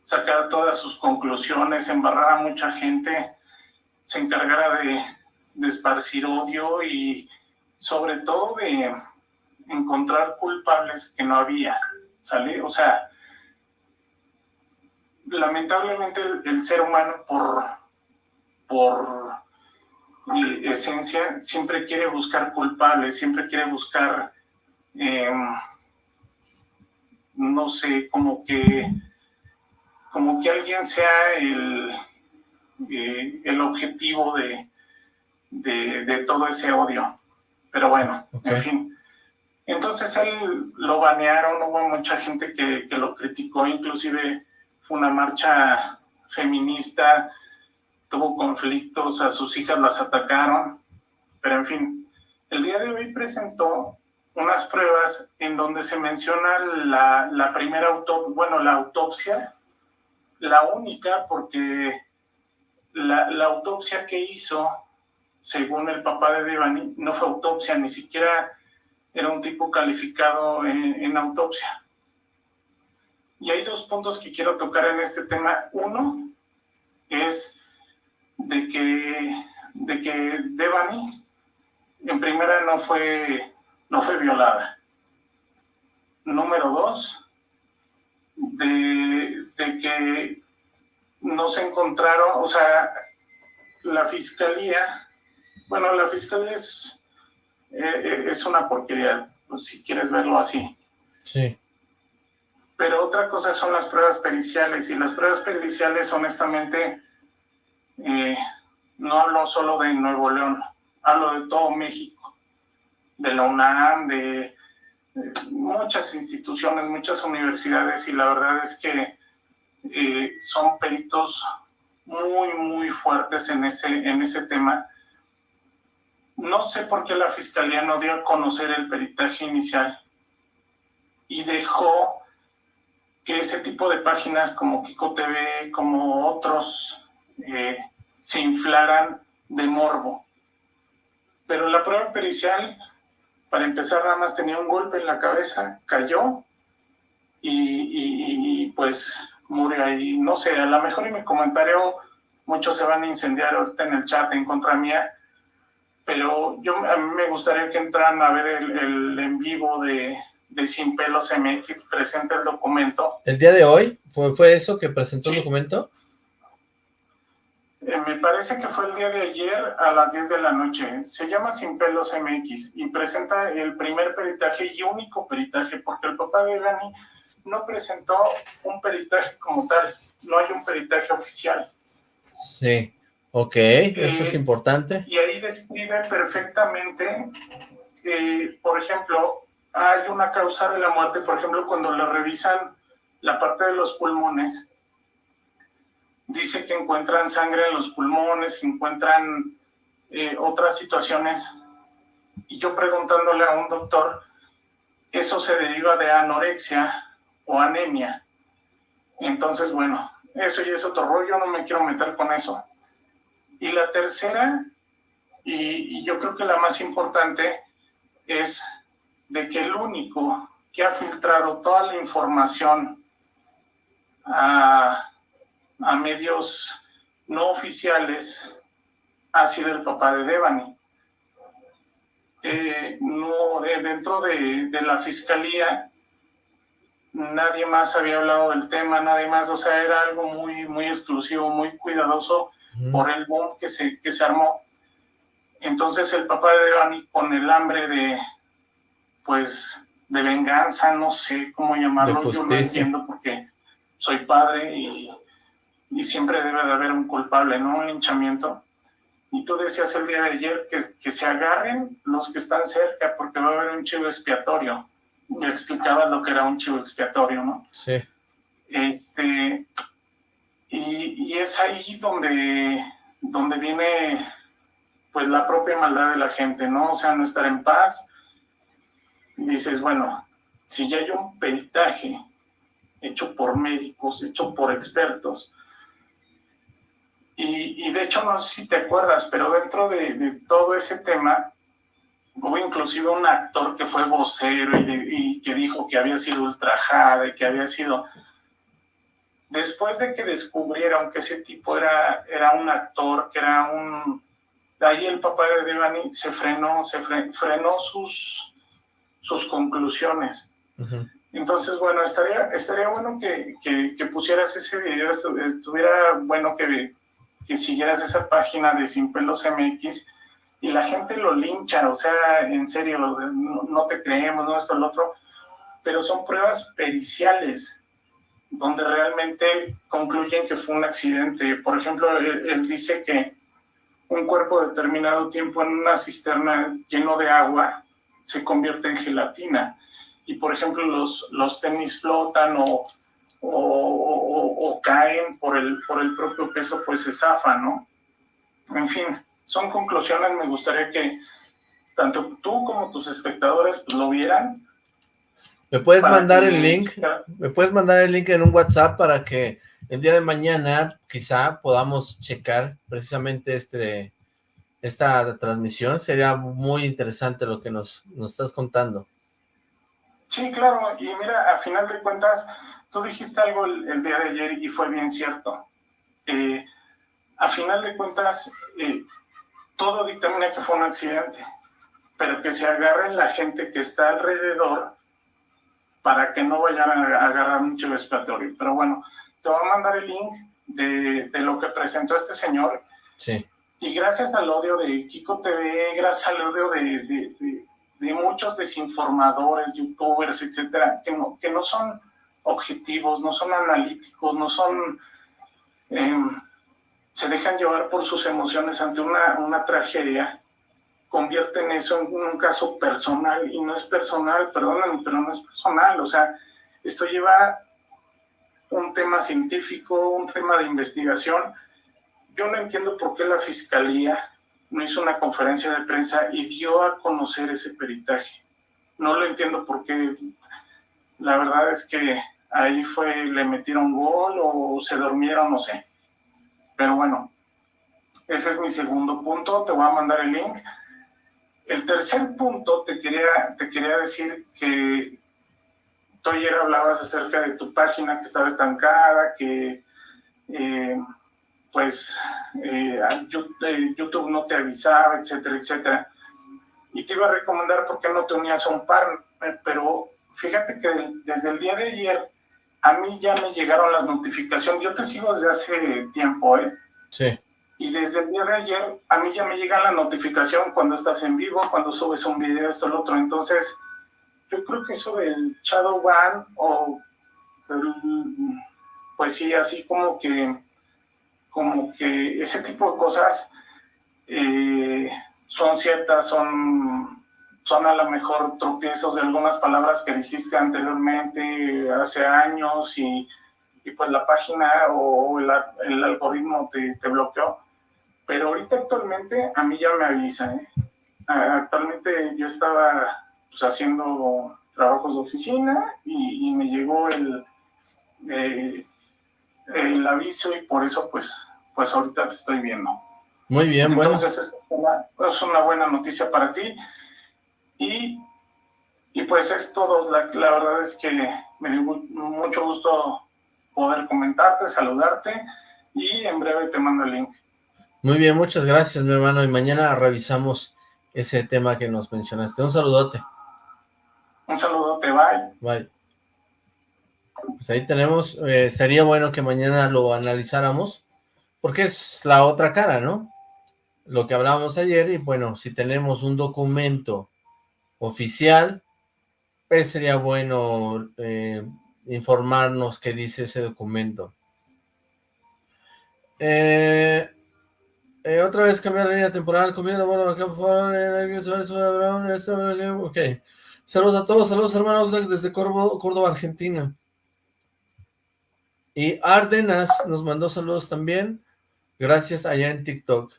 sacara todas sus conclusiones, embarrara a mucha gente, se encargara de, de esparcir odio y sobre todo de encontrar culpables que no había, ¿sale? O sea, lamentablemente el, ser humano por, por eh, esencia siempre quiere buscar culpables, siempre quiere buscar, eh, no sé, como que, como que alguien sea el, eh, el objetivo de, de, de, todo ese odio. Pero bueno, Okay. en fin. Entonces él lo banearon, hubo mucha gente que, que lo criticó, inclusive fue una marcha feminista, tuvo conflictos, a sus hijas las atacaron, pero en fin, el día de hoy presentó unas pruebas en donde se menciona la, la primera autopsia, bueno, la autopsia, la única porque la, la autopsia que hizo, según el papá de Devani, no fue autopsia, ni siquiera era un tipo calificado en, en autopsia. Y hay dos puntos que quiero tocar en este tema. Uno es de que, de que Devani, en primera, no fue, no fue violada. Número dos, de, de que no se encontraron, o sea, la fiscalía, bueno, la fiscalía es, eh, es una porquería, pues, si quieres verlo así. Sí. Pero otra cosa son las pruebas periciales, y las pruebas periciales, honestamente, no hablo solo de Nuevo León, hablo de todo México, de la UNAM, de, de muchas instituciones, muchas universidades, y la verdad es que eh, son peritos muy, muy fuertes en ese, en ese tema. No sé por qué la fiscalía no dio a conocer el peritaje inicial y dejó que ese tipo de páginas como Kiko TV, como otros, eh, se inflaran de morbo. Pero la prueba pericial, para empezar, nada más tenía un golpe en la cabeza, cayó y, pues murió ahí. No sé, a lo mejor en mi comentario muchos se van a incendiar ahorita en el chat en contra mía, pero yo a mí me gustaría que entraran a ver el, en vivo de, de Sin Pelos MX, presente el documento. ¿El día de hoy? ¿Fue, fue eso que presentó el documento? Eh, me parece que fue el día de ayer a las 10 de la noche. Se llama Sin Pelos MX y presenta el primer peritaje y único peritaje, porque el papá de Gani no presentó un peritaje como tal. No hay un peritaje oficial. Sí, ok, eso es eh, importante. Y ahí describe perfectamente, que, por ejemplo, hay una causa de la muerte, por ejemplo, cuando le revisan la parte de los pulmones, dice que encuentran sangre en los pulmones, que encuentran eh, otras situaciones. Y yo preguntándole a un doctor, eso se deriva de anorexia o anemia. Entonces, bueno, eso y es otro rollo, no me quiero meter con eso. Y la tercera, y yo creo que la más importante, es de que el único que ha filtrado toda la información a a medios no oficiales ha sido el papá de Devani. Eh, no, eh, dentro de, la fiscalía nadie más había hablado del tema, nadie más, o sea, era algo muy, muy exclusivo, muy cuidadoso por el boom que se, que se armó. Entonces el papá de Devani con el hambre de, pues, de venganza, no sé cómo llamarlo, yo lo entiendo porque soy padre y y siempre debe de haber un culpable, ¿no? Un linchamiento. Y tú decías el día de ayer que, que se agarren los que están cerca porque va a haber un chivo expiatorio. Y explicabas lo que era un chivo expiatorio, ¿no? Sí. Este, y, y, es ahí donde, donde viene pues la propia maldad de la gente, ¿no? O sea, no estar en paz. Dices, bueno, si ya hay un peritaje hecho por médicos, hecho por expertos, y, de hecho, no sé si te acuerdas, pero dentro de, todo ese tema, hubo inclusive un actor que fue vocero y, que dijo que había sido ultrajada y que había sido... Después de que descubrieron que ese tipo era, era un actor, que era un... Ahí el papá de Devani se frenó, se frenó sus, sus conclusiones. Entonces, bueno, estaría, estaría bueno que, que, pusieras ese video, estuviera bueno que, que siguieras esa página de Sin Pelos MX y la gente lo lincha, o sea, en serio, no, te creemos, no esto, lo otro, pero son pruebas periciales donde realmente concluyen que fue un accidente. Por ejemplo, él, dice que un cuerpo determinado tiempo en una cisterna lleno de agua se convierte en gelatina. Y por ejemplo, los, los tenis flotan o, o, caen por el, por el propio peso, pues se zafa, ¿no? En fin, son conclusiones, me gustaría que tanto tú como tus espectadores pues, lo vieran. ¿Me puedes mandar el link? ¿Me puedes mandar el link en un WhatsApp para que el día de mañana quizá podamos checar precisamente este esta transmisión? Sería muy interesante lo que nos, nos estás contando. Sí, claro, y mira, a final de cuentas, Tú dijiste algo el, día de ayer y fue bien cierto. Eh, a final de cuentas, eh, todo dictamina que fue un accidente, pero que se agarren la gente que está alrededor para que no vayan a agarrar un chivo expiatorio. Pero bueno, te voy a mandar el link de, de, lo que presentó este señor. Sí. Y gracias al odio de Kiko TV, gracias al odio de, de, de muchos desinformadores, youtubers, etcétera, que no, que no son objetivos, no son analíticos, no son... Em, se dejan llevar por sus emociones ante una, una tragedia, convierten eso en un caso personal, y no es personal, perdónenme, pero no es personal, o sea, esto lleva un tema científico, un tema de investigación. Yo no entiendo por qué la Fiscalía no hizo una conferencia de prensa y dio a conocer ese peritaje. No lo entiendo por qué. La verdad es que ahí fue, le metieron gol o se durmieron, no sé. Pero bueno, ese es mi segundo punto, te voy a mandar el link. El tercer punto, te quería, te quería decir que tú ayer hablabas acerca de tu página que estaba estancada, que eh, pues eh, YouTube no te avisaba, etcétera, etcétera. Y te iba a recomendar por qué no te unías a un par, pero fíjate que desde el día de ayer a mí ya me llegaron las notificaciones. Yo te sigo desde hace tiempo, ¿eh? Sí. Y desde el día de ayer a mí ya me llega la notificación cuando estás en vivo, cuando subes un video, esto, lo otro. Entonces, yo creo que eso del Shadow One o pues sí, así como que como que ese tipo de cosas eh, son ciertas, son, son a lo mejor tropiezos de algunas palabras que dijiste anteriormente, hace años, y, pues la página o el, el algoritmo te, te, bloqueó. Pero ahorita actualmente a mí ya me avisa. ¿eh? Actualmente yo estaba pues, haciendo trabajos de oficina y, me llegó el, eh, el aviso y por eso pues, pues ahorita te estoy viendo. Muy bien, Entonces bueno. es, una, buena noticia para ti y, y pues es todo. La, la, verdad es que me dio mucho gusto poder comentarte, saludarte y en breve te mando el link. Muy bien, muchas gracias mi hermano y mañana revisamos ese tema que nos mencionaste. Un saludote. Un saludote, bye. Bye. Pues ahí tenemos, eh, sería bueno que mañana lo analizáramos, porque es la otra cara, ¿no? Lo que hablábamos ayer, y bueno, si tenemos un documento oficial, pues sería bueno eh, informarnos qué dice ese documento. Eh, eh, otra vez cambiar la línea temporal, comiendo, bueno, acá ok. Saludos a todos, saludos hermanos desde Córdoba, Argentina. Y Ardenas nos mandó saludos también. Gracias allá en TikTok.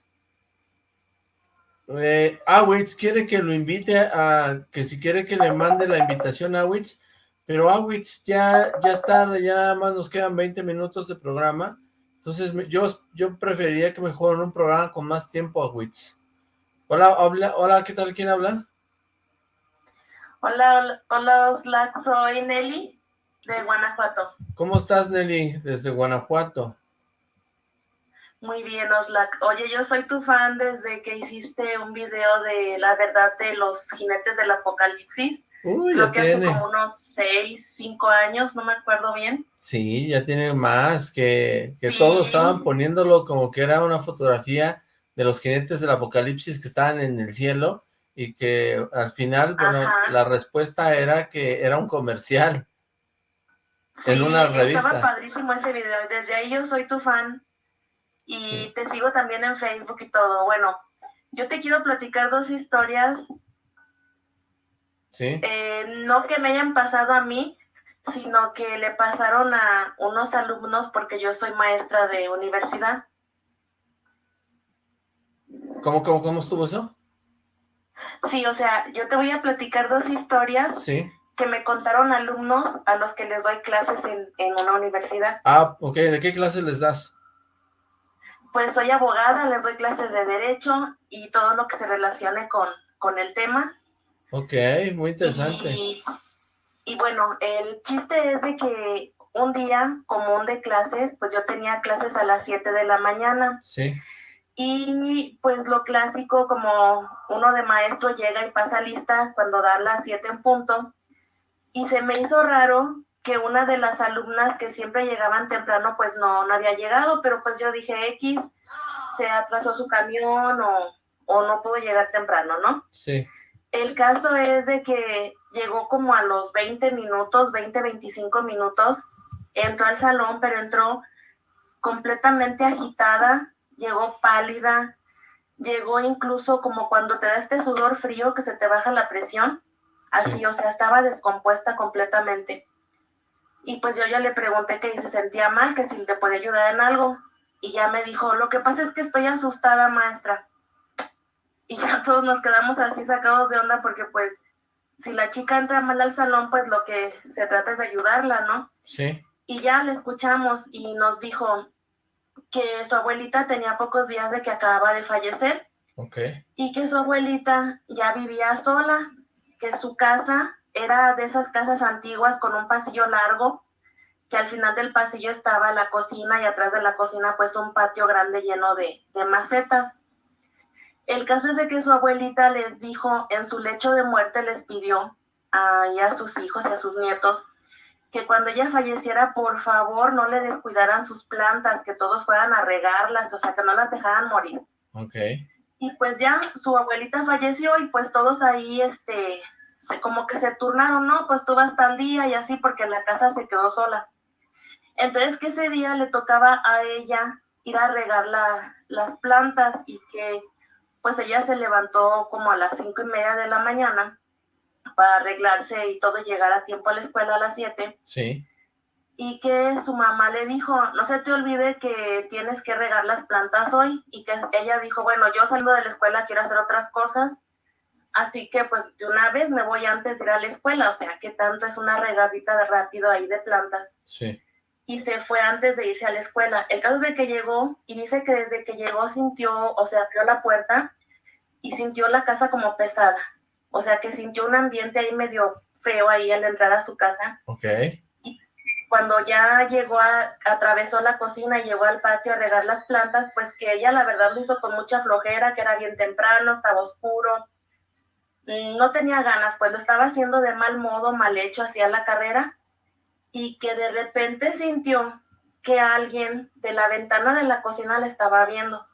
Eh, Awitz quiere que lo invite a, que si quiere que le mande la invitación a Awitz, pero Awitz ya, ya es tarde, ya nada más nos quedan 20 minutos de programa. Entonces yo, yo preferiría que mejor en un programa con más tiempo Awitz. Hola, hola, hola, ¿qué tal? ¿Quién habla? Hola, hola, soy Nelly de Guanajuato. ¿Cómo estás, Nelly, desde Guanajuato? Muy bien, Oslac. Oye, yo soy tu fan desde que hiciste un video de la verdad de los jinetes del apocalipsis. Uy, Creo que hace como unos seis, cinco años, no me acuerdo bien. Sí, ya tiene más, que, que todos estaban poniéndolo como que era una fotografía de los jinetes del apocalipsis que estaban en el cielo, y que al final, bueno, la respuesta era que era un comercial en una revista. estaba padrísimo ese video, desde ahí yo soy tu fan, y te sigo también en Facebook y todo. Bueno, yo te quiero platicar dos historias. Sí. Eh, no que me hayan pasado a mí, sino que le pasaron a unos alumnos porque yo soy maestra de universidad. ¿Cómo, cómo, cómo estuvo eso? Sí, o sea, yo te voy a platicar dos historias que me contaron alumnos a los que les doy clases en, en una universidad. Ah, ok. ¿De qué clases les das? Pues soy abogada, les doy clases de derecho y todo lo que se relacione con, con el tema. Ok, muy interesante. Y, y bueno, el chiste es de que un día común de clases, pues yo tenía clases a las 7 de la mañana. Sí. Y pues lo clásico, como uno de maestro llega y pasa lista cuando da las 7 en punto. Y se me hizo raro que una de las alumnas que siempre llegaban temprano, pues no, no había llegado, pero pues yo dije X, se atrasó su camión o, o no pudo llegar temprano, ¿no? Sí. El caso es de que llegó como a los 20 minutos, 20, 25 minutos, entró al salón, pero entró completamente agitada, llegó pálida, llegó incluso como cuando te da este sudor frío que se te baja la presión, así, o sea, estaba descompuesta completamente. Y pues yo ya le pregunté que se sentía mal, que si le puede ayudar en algo. Y ya me dijo, lo que pasa es que estoy asustada, maestra. Y ya todos nos quedamos así sacados de onda porque pues si la chica entra mal al salón, pues lo que se trata es de ayudarla, ¿no? Sí. Y ya le escuchamos y nos dijo, que su abuelita tenía pocos días de que acababa de fallecer. Okay. Y que su abuelita ya vivía sola, que su casa era de esas casas antiguas con un pasillo largo, que al final del pasillo estaba la cocina y atrás de la cocina pues un patio grande lleno de, de macetas. El caso es de que su abuelita les dijo, en su lecho de muerte les pidió a, a sus hijos y a sus nietos que cuando ella falleciera, por favor, no le descuidaran sus plantas, que todos fueran a regarlas, o sea, que no las dejaran morir. Ok. Y pues ya su abuelita falleció y pues todos ahí, este, como que se turnaron, ¿no? Pues tú vas tal día y así porque la casa se quedó sola. Entonces que ese día le tocaba a ella ir a regar la, las plantas y que pues ella se levantó como a las cinco y media de la mañana para arreglarse y todo llegar a tiempo a la escuela a las siete. Sí. Y que su mamá le dijo, no se te olvide que tienes que regar las plantas hoy. Y que ella dijo, bueno, yo salgo de la escuela, quiero hacer otras cosas. Así que pues de una vez me voy antes de ir a la escuela. O sea, que tanto es una regadita de rápido ahí de plantas. Sí. Y se fue antes de irse a la escuela. El caso es de que llegó y dice que desde que llegó sintió, o sea, abrió la puerta y sintió la casa como pesada o sea que sintió un ambiente ahí medio feo ahí al entrar a su casa. Ok. Y cuando ya llegó a, atravesó la cocina y llegó al patio a regar las plantas, pues que ella la verdad lo hizo con mucha flojera, que era bien temprano, estaba oscuro, no tenía ganas, pues lo estaba haciendo de mal modo, mal hecho, hacia la carrera, y que de repente sintió que alguien de la ventana de la cocina la estaba viendo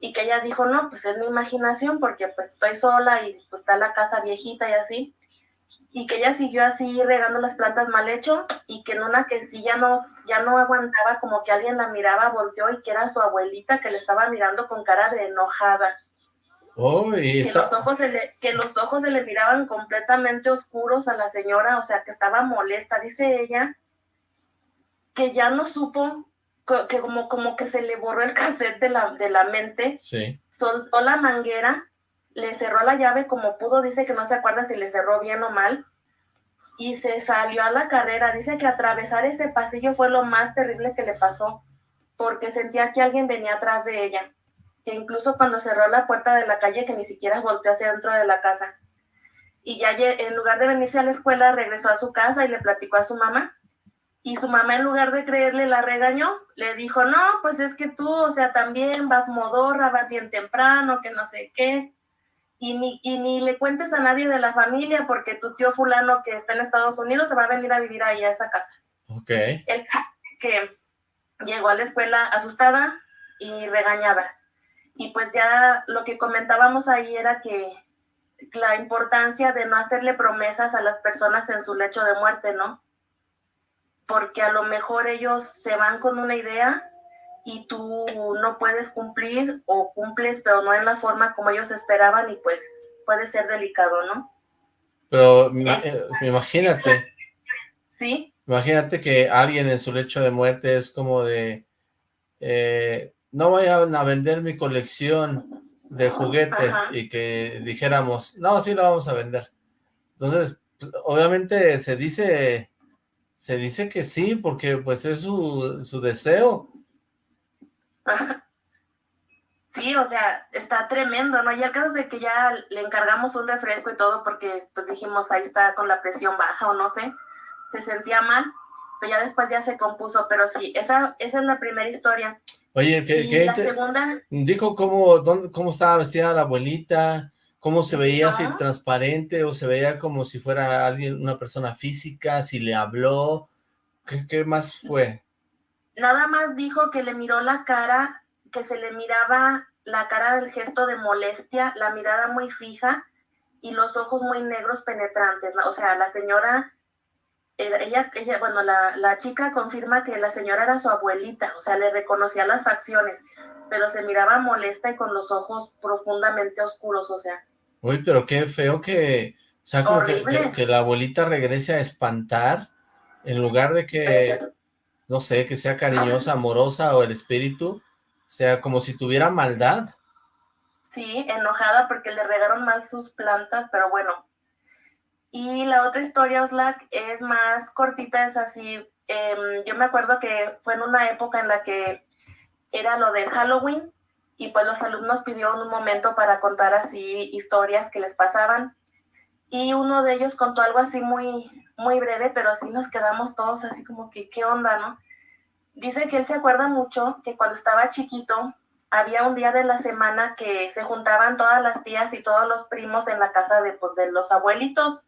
y que ella dijo, no, pues es mi imaginación porque pues estoy sola y pues está la casa viejita y así, y que ella siguió así regando las plantas mal hecho y que en una que sí ya no, ya no aguantaba, como que alguien la miraba, volteó y que era su abuelita que le estaba mirando con cara de enojada. Oh, y que, los ojos se le, que los ojos se le miraban completamente oscuros a la señora, o sea, que estaba molesta, dice ella, que ya no supo que como, como que se le borró el cassette de la, de la mente, sí. soltó la manguera, le cerró la llave como pudo, dice que no se acuerda si le cerró bien o mal, y se salió a la carrera. Dice que atravesar ese pasillo fue lo más terrible que le pasó, porque sentía que alguien venía atrás de ella, que incluso cuando cerró la puerta de la calle, que ni siquiera volteó hacia dentro de la casa. Y ya en lugar de venirse a la escuela, regresó a su casa y le platicó a su mamá y su mamá en lugar de creerle la regañó, le dijo, no, pues es que tú, o sea, también vas modorra, vas bien temprano, que no sé qué, y ni, y ni le cuentes a nadie de la familia porque tu tío fulano que está en Estados Unidos se va a venir a vivir ahí a esa casa. Ok. El que llegó a la escuela asustada y regañada. Y pues ya lo que comentábamos ahí era que la importancia de no hacerle promesas a las personas en su lecho de muerte, ¿no? porque a lo mejor ellos se van con una idea y tú no puedes cumplir o cumples, pero no en la forma como ellos esperaban y pues puede ser delicado, ¿no? Pero eh, imagínate. Sí. Imagínate que alguien en su lecho de muerte es como de, eh, no vayan a vender mi colección de juguetes y que dijéramos, no, sí lo vamos a vender. Entonces, pues, obviamente se dice se dice que sí, porque pues es su, su deseo. Sí, o sea, está tremendo, ¿no? Y el caso de que ya le encargamos un refresco y todo porque pues dijimos, ahí está con la presión baja o no sé, se sentía mal, pero ya después ya se compuso, pero sí, esa, esa es la primera historia. Oye, ¿qué, y la segunda... Dijo cómo, dónde, cómo estaba vestida la abuelita, cómo se veía así transparente o se veía como si fuera alguien, una persona física, si le habló, ¿qué, qué más fue? Nada más dijo que le miró la cara, que se le miraba la cara del gesto de molestia, la mirada muy fija y los ojos muy negros penetrantes. O sea, la señora, ella, ella bueno, la, la chica confirma que la señora era su abuelita, o sea, le reconocía las facciones, pero se miraba molesta y con los ojos profundamente oscuros, o sea. Uy, pero qué feo que, o sea, como que, que, la abuelita regrese a espantar, en lugar de que, no sé, que sea cariñosa, amorosa o el espíritu, o sea, como si tuviera maldad. Sí, enojada porque le regaron mal sus plantas, pero bueno. Y la otra historia, Oslac, es más cortita, es así, em, yo me acuerdo que fue en una época en la que era lo del Halloween, y pues los alumnos pidieron un momento para contar así historias que les pasaban. y uno de ellos contó algo así muy, muy breve, pero así nos quedamos todos así como que, ¿qué onda, no? Dice que él se acuerda mucho que cuando estaba chiquito había un día de la semana que se juntaban todas las tías y todos los primos en la casa de, pues, de los abuelitos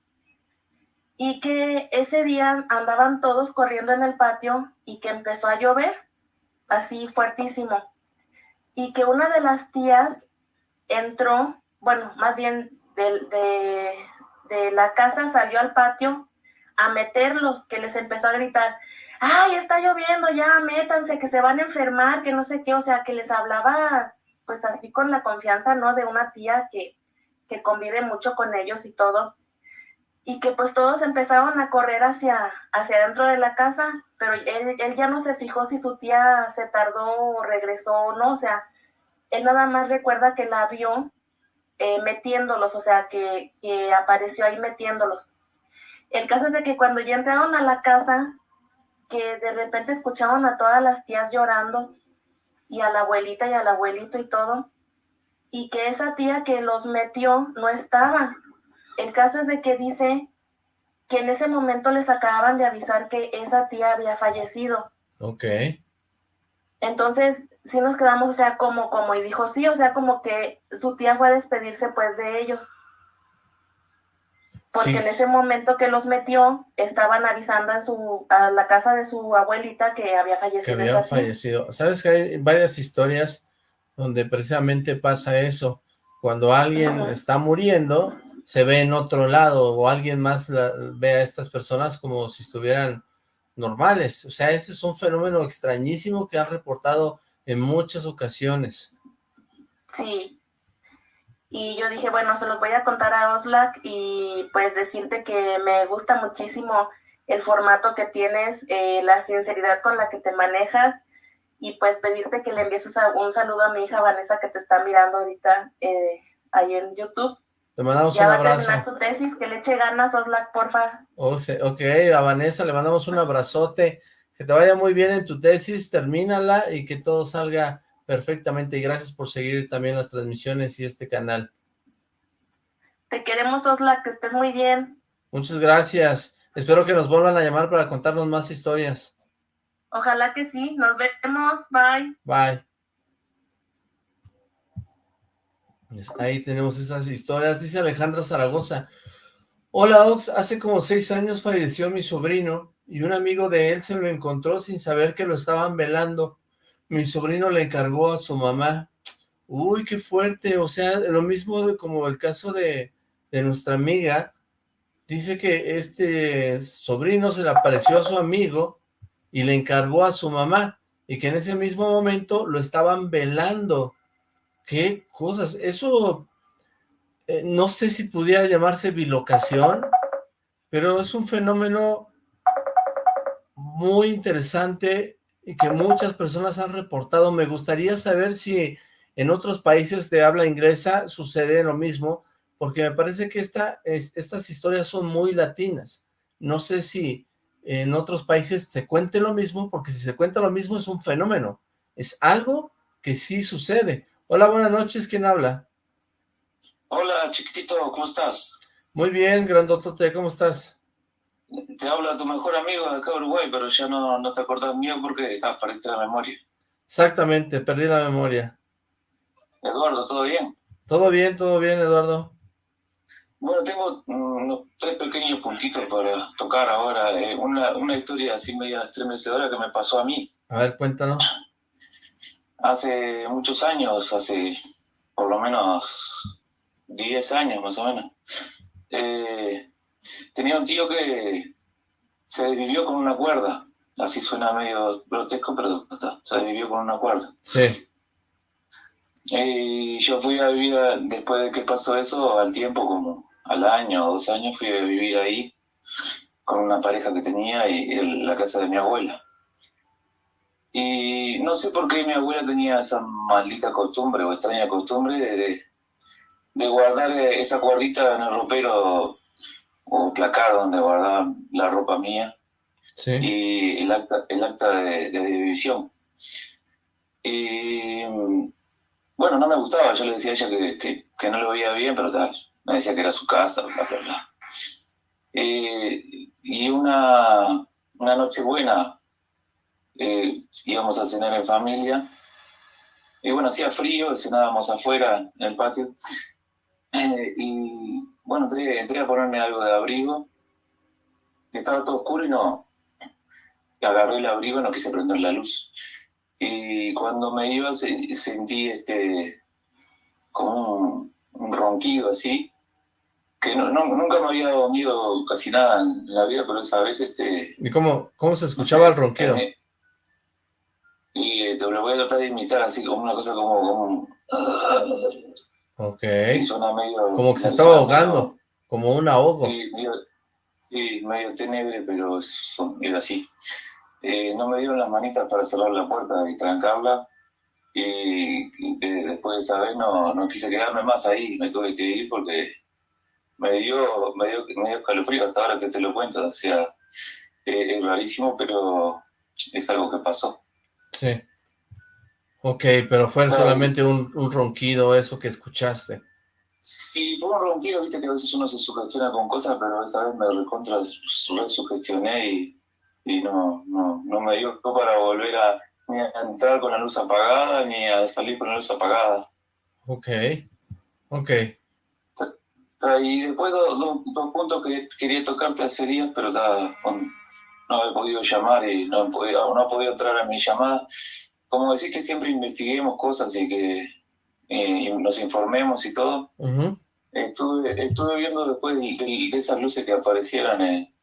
y que ese día andaban todos corriendo en el patio y que empezó a llover así fuertísimo y que una de las tías entró, bueno, más bien de, de, la casa salió al patio a meterlos, que les empezó a gritar, ay, está lloviendo, ya métanse, que se van a enfermar, que no sé qué, o sea, que les hablaba pues así con la confianza, ¿no? De una tía que, que convive mucho con ellos y todo. Y que pues todos empezaron a correr hacia, hacia adentro de la casa, pero él, él ya no se fijó si su tía se tardó o regresó o no, o sea, él nada más recuerda que la vio eh, metiéndolos, o sea, que, que apareció ahí metiéndolos. El caso es de que cuando ya entraron a la casa, que de repente escuchaban a todas las tías llorando y a la abuelita y al abuelito y todo, y que esa tía que los metió no estaba. El caso es de que dice que en ese momento les acababan de avisar que esa tía había fallecido. Ok. Entonces, sí nos quedamos, o sea, como, como, y dijo sí, o sea, como que su tía fue a despedirse pues de ellos porque Sí. en ese momento que los metió, estaban avisando en su, a la casa de su abuelita que había que fallecido esa tía. fallecido. ¿Sabes que hay varias historias donde precisamente pasa eso? Cuando alguien está muriendo, se ve en otro lado o alguien más la- ve a estas personas como si estuvieran normales. O sea, ese es un fenómeno extrañísimo que han reportado en muchas ocasiones. Sí. Y yo dije, bueno, se los voy a contar a Oslac y pues decirte que me gusta muchísimo el formato que tienes, eh, la sinceridad con la que te manejas y pues pedirte que le envíes un saludo a mi hija Vanessa que te está mirando ahorita eh, ahí en YouTube. Le mandamos Ya un va a abrazo. terminar su tesis, que le eche ganas, Oslac, porfa. O se- ok, a Vanessa le mandamos un abrazote, que te vaya muy bien en tu tesis, termínala y que todo salga perfectamente y gracias por seguir también las transmisiones y este canal. Te queremos, Oslac, que estés muy bien. Muchas gracias, espero que nos vuelvan a llamar para contarnos más historias. Ojalá que sí. Nos vemos. Bye. Bye. Pues ahí tenemos esas historias, dice Alejandra Zaragoza. Hola Ox, hace como seis años falleció mi sobrino y un amigo de él se lo encontró sin saber que lo estaban velando. Mi sobrino le encargó a su mamá. Uy, qué fuerte, o sea, lo mismo como el caso de, de nuestra amiga. Dice que este sobrino se le apareció a su amigo y le encargó a su mamá y que en ese mismo momento lo estaban velando. ¿Qué cosas? Eso eh, no sé si pudiera llamarse bilocación, pero es un fenómeno muy interesante y que muchas personas han reportado. Me gustaría saber si en otros países de habla inglesa sucede lo mismo, porque me parece que esta, es- estas historias son muy latinas. No sé si en otros países se cuente lo mismo, porque si se cuenta lo mismo es un fenómeno. Es algo que sí sucede. Hola, buenas noches, ¿quién habla? Hola, chiquitito, ¿cómo estás? Muy bien, grandotote, ¿cómo estás? Te habla tu mejor amigo de acá de Uruguay, pero ya no, no te acordás mío porque estás perdiste la memoria. Exactamente, perdí la memoria. Eduardo, ¿todo bien? Todo bien, todo bien, Eduardo. Bueno, tengo mm, unos tres pequeños puntitos para tocar ahora. eh, una, una historia así media estremecedora que me pasó a mí. A ver, cuéntanos. Hace muchos años, hace por lo menos 10 años más o menos, eh, tenía un tío que se desvivió con una cuerda. Así suena medio grotesco, pero está, se desvivió con una cuerda. Sí, Y yo fui a vivir, a- después de que pasó eso, al tiempo, como al año o dos años, fui a vivir ahí con una pareja que tenía y en la casa de mi abuela. Y no sé por qué mi abuela tenía esa maldita costumbre o extraña costumbre de, de, guardar eh, esa cuerdita en el ropero o placar donde guardaba la ropa mía sí. y el acta, el acta de, de división. Y bueno, no me gustaba, yo le decía a ella que, que, que no lo veía bien, pero tal, me decía que era su casa, bla, bla, bla. Eh, y una, una noche buena, eh, íbamos a cenar en familia, y bueno, hacía frío, cenábamos afuera en el patio, y bueno, entré, entré, a ponerme algo de abrigo, estaba todo oscuro y no, agarré el abrigo y no quise prender la luz. Y cuando me iba sentí este, como un, ronquido así, que no, nunca me había dormido casi nada en la vida, pero esa vez este... ¿Y cómo, cómo se escuchaba el ronquido? Eh, te lo voy a tratar de imitar así como una cosa como... como ok. Sí, suena medio... Como que se estaba ahogando, como un ahogo. Sí, medio, sí, medio tenebre, pero era así. Eh, no me dieron las manitas para cerrar la puerta y trancarla. Y, después de esa vez no, no quise quedarme más ahí, me tuve que ir porque me dio, me dio, me dio escalofrío hasta ahora que te lo cuento. O sea, eh, es rarísimo, pero es algo que pasó. Sí. Ok, pero fue solamente un, un, ronquido eso que escuchaste. Sí, fue un ronquido, viste que a veces uno se sugestiona con cosas, pero esa vez me recontra resugestioné y y no, no, no me dio para volver a, ni a entrar con la luz apagada ni a salir con la luz apagada. Ok, ok. Y después dos, dos, puntos que quería tocarte hace días, pero no he podido llamar y no he podido, no he podido entrar a mi llamada. Como decís que siempre investiguemos cosas y que eh, nos informemos y todo. estuve, estuve viendo después de, de, esas luces que aparecieran en,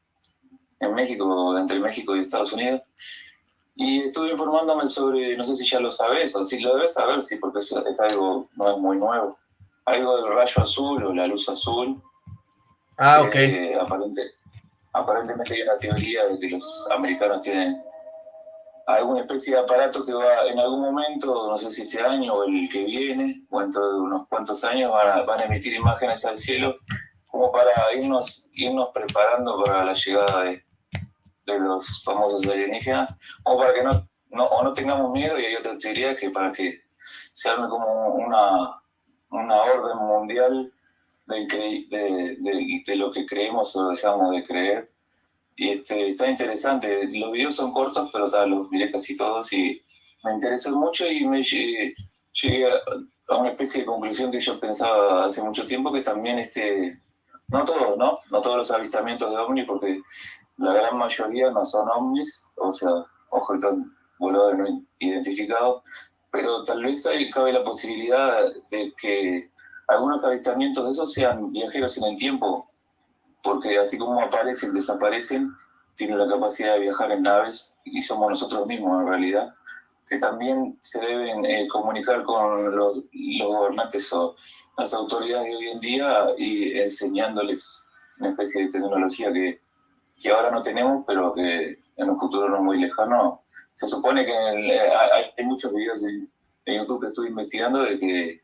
en México, entre México y Estados Unidos. Y estuve informándome sobre, no sé si ya lo sabes o si lo debes saber, sí, porque es, es algo, no es muy nuevo. Algo del rayo azul o la luz azul. Ah, ok. aparente, aparentemente hay una teoría de que los americanos tienen alguna especie de aparato que va en algún momento, no sé si este año o el que viene, o dentro de unos cuantos años, van a, emitir imágenes al cielo como para irnos, irnos preparando para la llegada de, los famosos alienígenas, o para que no, no, o no tengamos miedo, y hay otra teoría que para que se arme como una, una orden mundial de, de, de, lo que creemos o dejamos de creer. Y este, está interesante, los videos son cortos, pero tal, los miré casi todos y me interesó mucho y me llegué, a, una especie de conclusión que yo pensaba hace mucho tiempo, que también este, no todos, ¿no? No todos los avistamientos de ovni, porque la gran mayoría no son ovnis, o sea, objetos voladores no identificados, pero tal vez ahí cabe la posibilidad de que algunos avistamientos de esos sean viajeros en el tiempo, porque así como aparecen, desaparecen, tienen la capacidad de viajar en naves y somos nosotros mismos en realidad, que también se deben eh, comunicar con los, los, gobernantes o las autoridades de hoy en día y enseñándoles una especie de tecnología que que ahora no tenemos, pero que en un futuro no muy lejano. Se supone que eh, hay, muchos videos en, YouTube que estuve investigando de que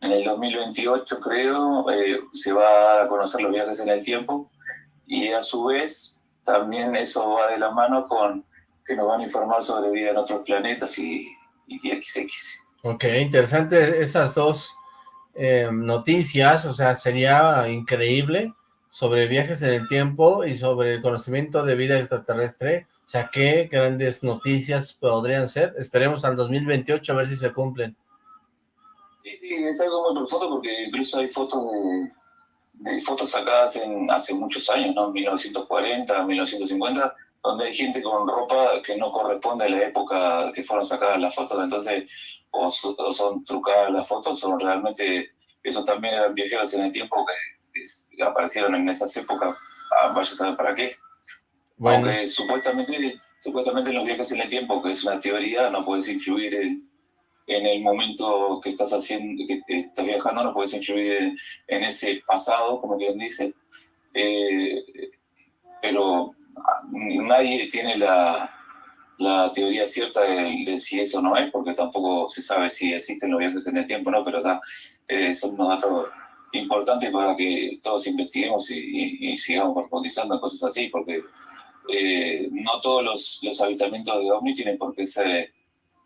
en el 2028, creo, eh, se va a conocer los viajes en el tiempo y a su vez también eso va de la mano con que nos van a informar sobre vida en otros planetas y, y XX. Ok, interesante esas dos eh, noticias, o sea, sería increíble sobre viajes en el tiempo y sobre el conocimiento de vida extraterrestre. O sea, qué grandes noticias podrían ser. Esperemos al 2028 a ver si se cumplen. Sí, sí, es algo muy profundo porque incluso hay fotos de, de fotos sacadas en hace muchos años, ¿no? 1940, 1950, donde hay gente con ropa que no corresponde a la época que fueron sacadas las fotos. Entonces, o, o son trucadas las fotos, o realmente, esos también eran viajeros en el tiempo que aparecieron en esas épocas, vaya a saber para qué. Bueno. Aunque supuestamente, supuestamente los viajes en el tiempo, que es una teoría, no puedes influir en, en el momento que estás haciendo, que estás viajando, no puedes influir en, ese pasado, como quien dice. Eh, pero nadie tiene la, la teoría cierta de, si eso no es, porque tampoco se sabe si existen los viajes en el tiempo, ¿no? Pero eh, son unos datos importante para que todos investiguemos y, sigamos profundizando en cosas así, porque eh, no todos los, los, avistamientos de ovnis tienen por qué ser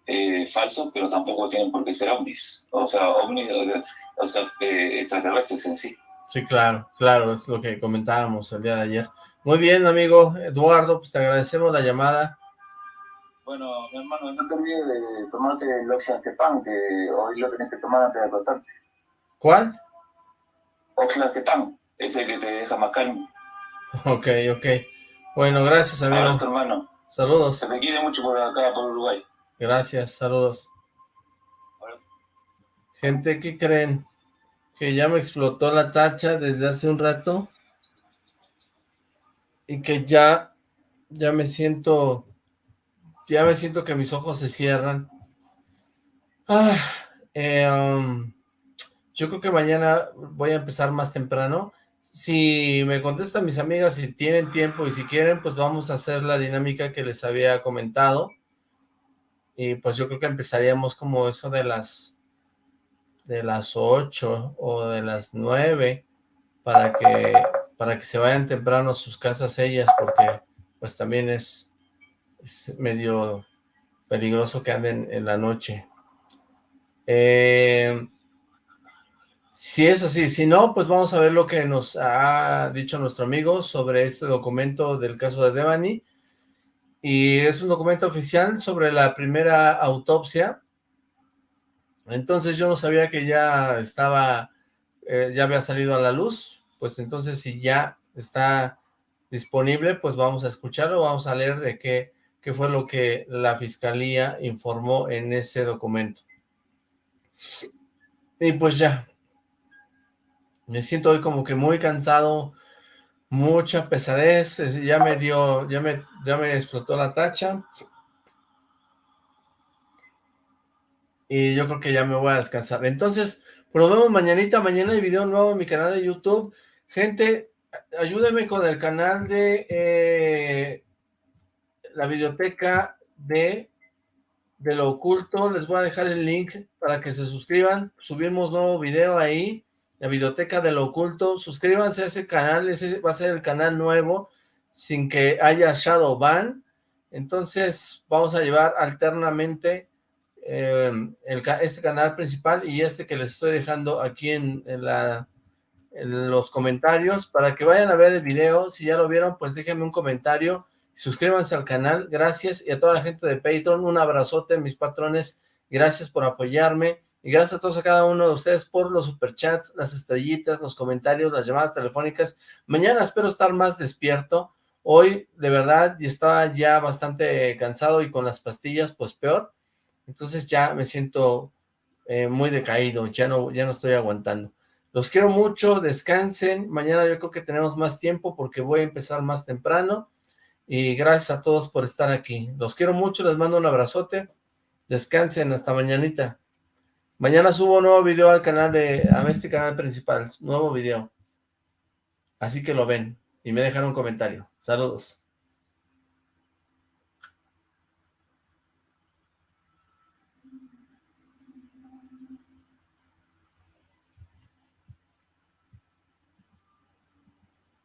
eh, falsos, pero tampoco tienen por qué ser ovnis, o sea, ovnis, o sea, eh, extraterrestres en sí. Sí, claro, claro, es lo que comentábamos el día de ayer. Muy bien, amigo Eduardo, pues te agradecemos la llamada. Bueno, mi hermano, no te olvides de tomarte el Oxlacepan, que hoy lo tenés que tomar antes de acostarte. ¿Cuál? Oxlacepan, ese que te deja más calmo. Ok, ok. Bueno, gracias, amigo. hermano. Saludos. Se te quiere mucho por acá, por Uruguay. Gracias, saludos. Gente, ¿qué creen? Que ya me explotó la tacha desde hace un rato. Y que ya, ya me siento ya me siento que mis ojos se cierran. Ah, eh, um, yo creo que mañana voy a empezar más temprano. Si me contestan mis amigas, si tienen tiempo y si quieren, pues vamos a hacer la dinámica que les había comentado. Y pues yo creo que empezaríamos como eso de las de las 8 o de las 9 para que para que se vayan temprano a sus casas ellas porque pues también es medio peligroso que anden en la noche. Eh, si es así, si no, pues vamos a ver lo que nos ha dicho nuestro amigo sobre este documento del caso de Devani. Y es un documento oficial sobre la primera autopsia. Entonces yo no sabía que ya estaba, eh, ya había salido a la luz. Pues entonces si ya está disponible, pues vamos a escucharlo, vamos a leer de qué qué fue lo que la fiscalía informó en ese documento. Y pues ya, me siento hoy como que muy cansado, mucha pesadez, ya me dio, ya me, ya me explotó la tacha. Y yo creo que ya me voy a descansar. Entonces, nos vemos mañanita, mañana hay video nuevo en mi canal de YouTube. Gente, ayúdenme con el canal de eh, la biblioteca de, de lo oculto, les voy a dejar el link para que se suscriban, subimos nuevo video ahí, la biblioteca de lo oculto, suscríbanse a ese canal, ese va a ser el canal nuevo, sin que haya shadow ban, entonces vamos a llevar alternamente eh, este canal principal y este que les estoy dejando aquí en, en los comentarios, para que vayan a ver el video, si ya lo vieron, pues déjenme un comentario, suscríbanse al canal, gracias, y a toda la gente de Patreon, un abrazote, mis patrones, gracias por apoyarme, y gracias a todos a cada uno de ustedes por los superchats, las estrellitas, los comentarios, las llamadas telefónicas, mañana espero estar más despierto, hoy de verdad estaba ya bastante cansado y con las pastillas pues peor, entonces ya me siento eh, muy decaído, ya no, ya no estoy aguantando. Los quiero mucho, descansen, mañana yo creo que tenemos más tiempo porque voy a empezar más temprano, y gracias a todos por estar aquí. Los quiero mucho, les mando un abrazote. Descansen, hasta mañanita. Mañana subo un nuevo video al canal de, a este canal principal, nuevo video. Así que lo ven y me dejan un comentario. Saludos.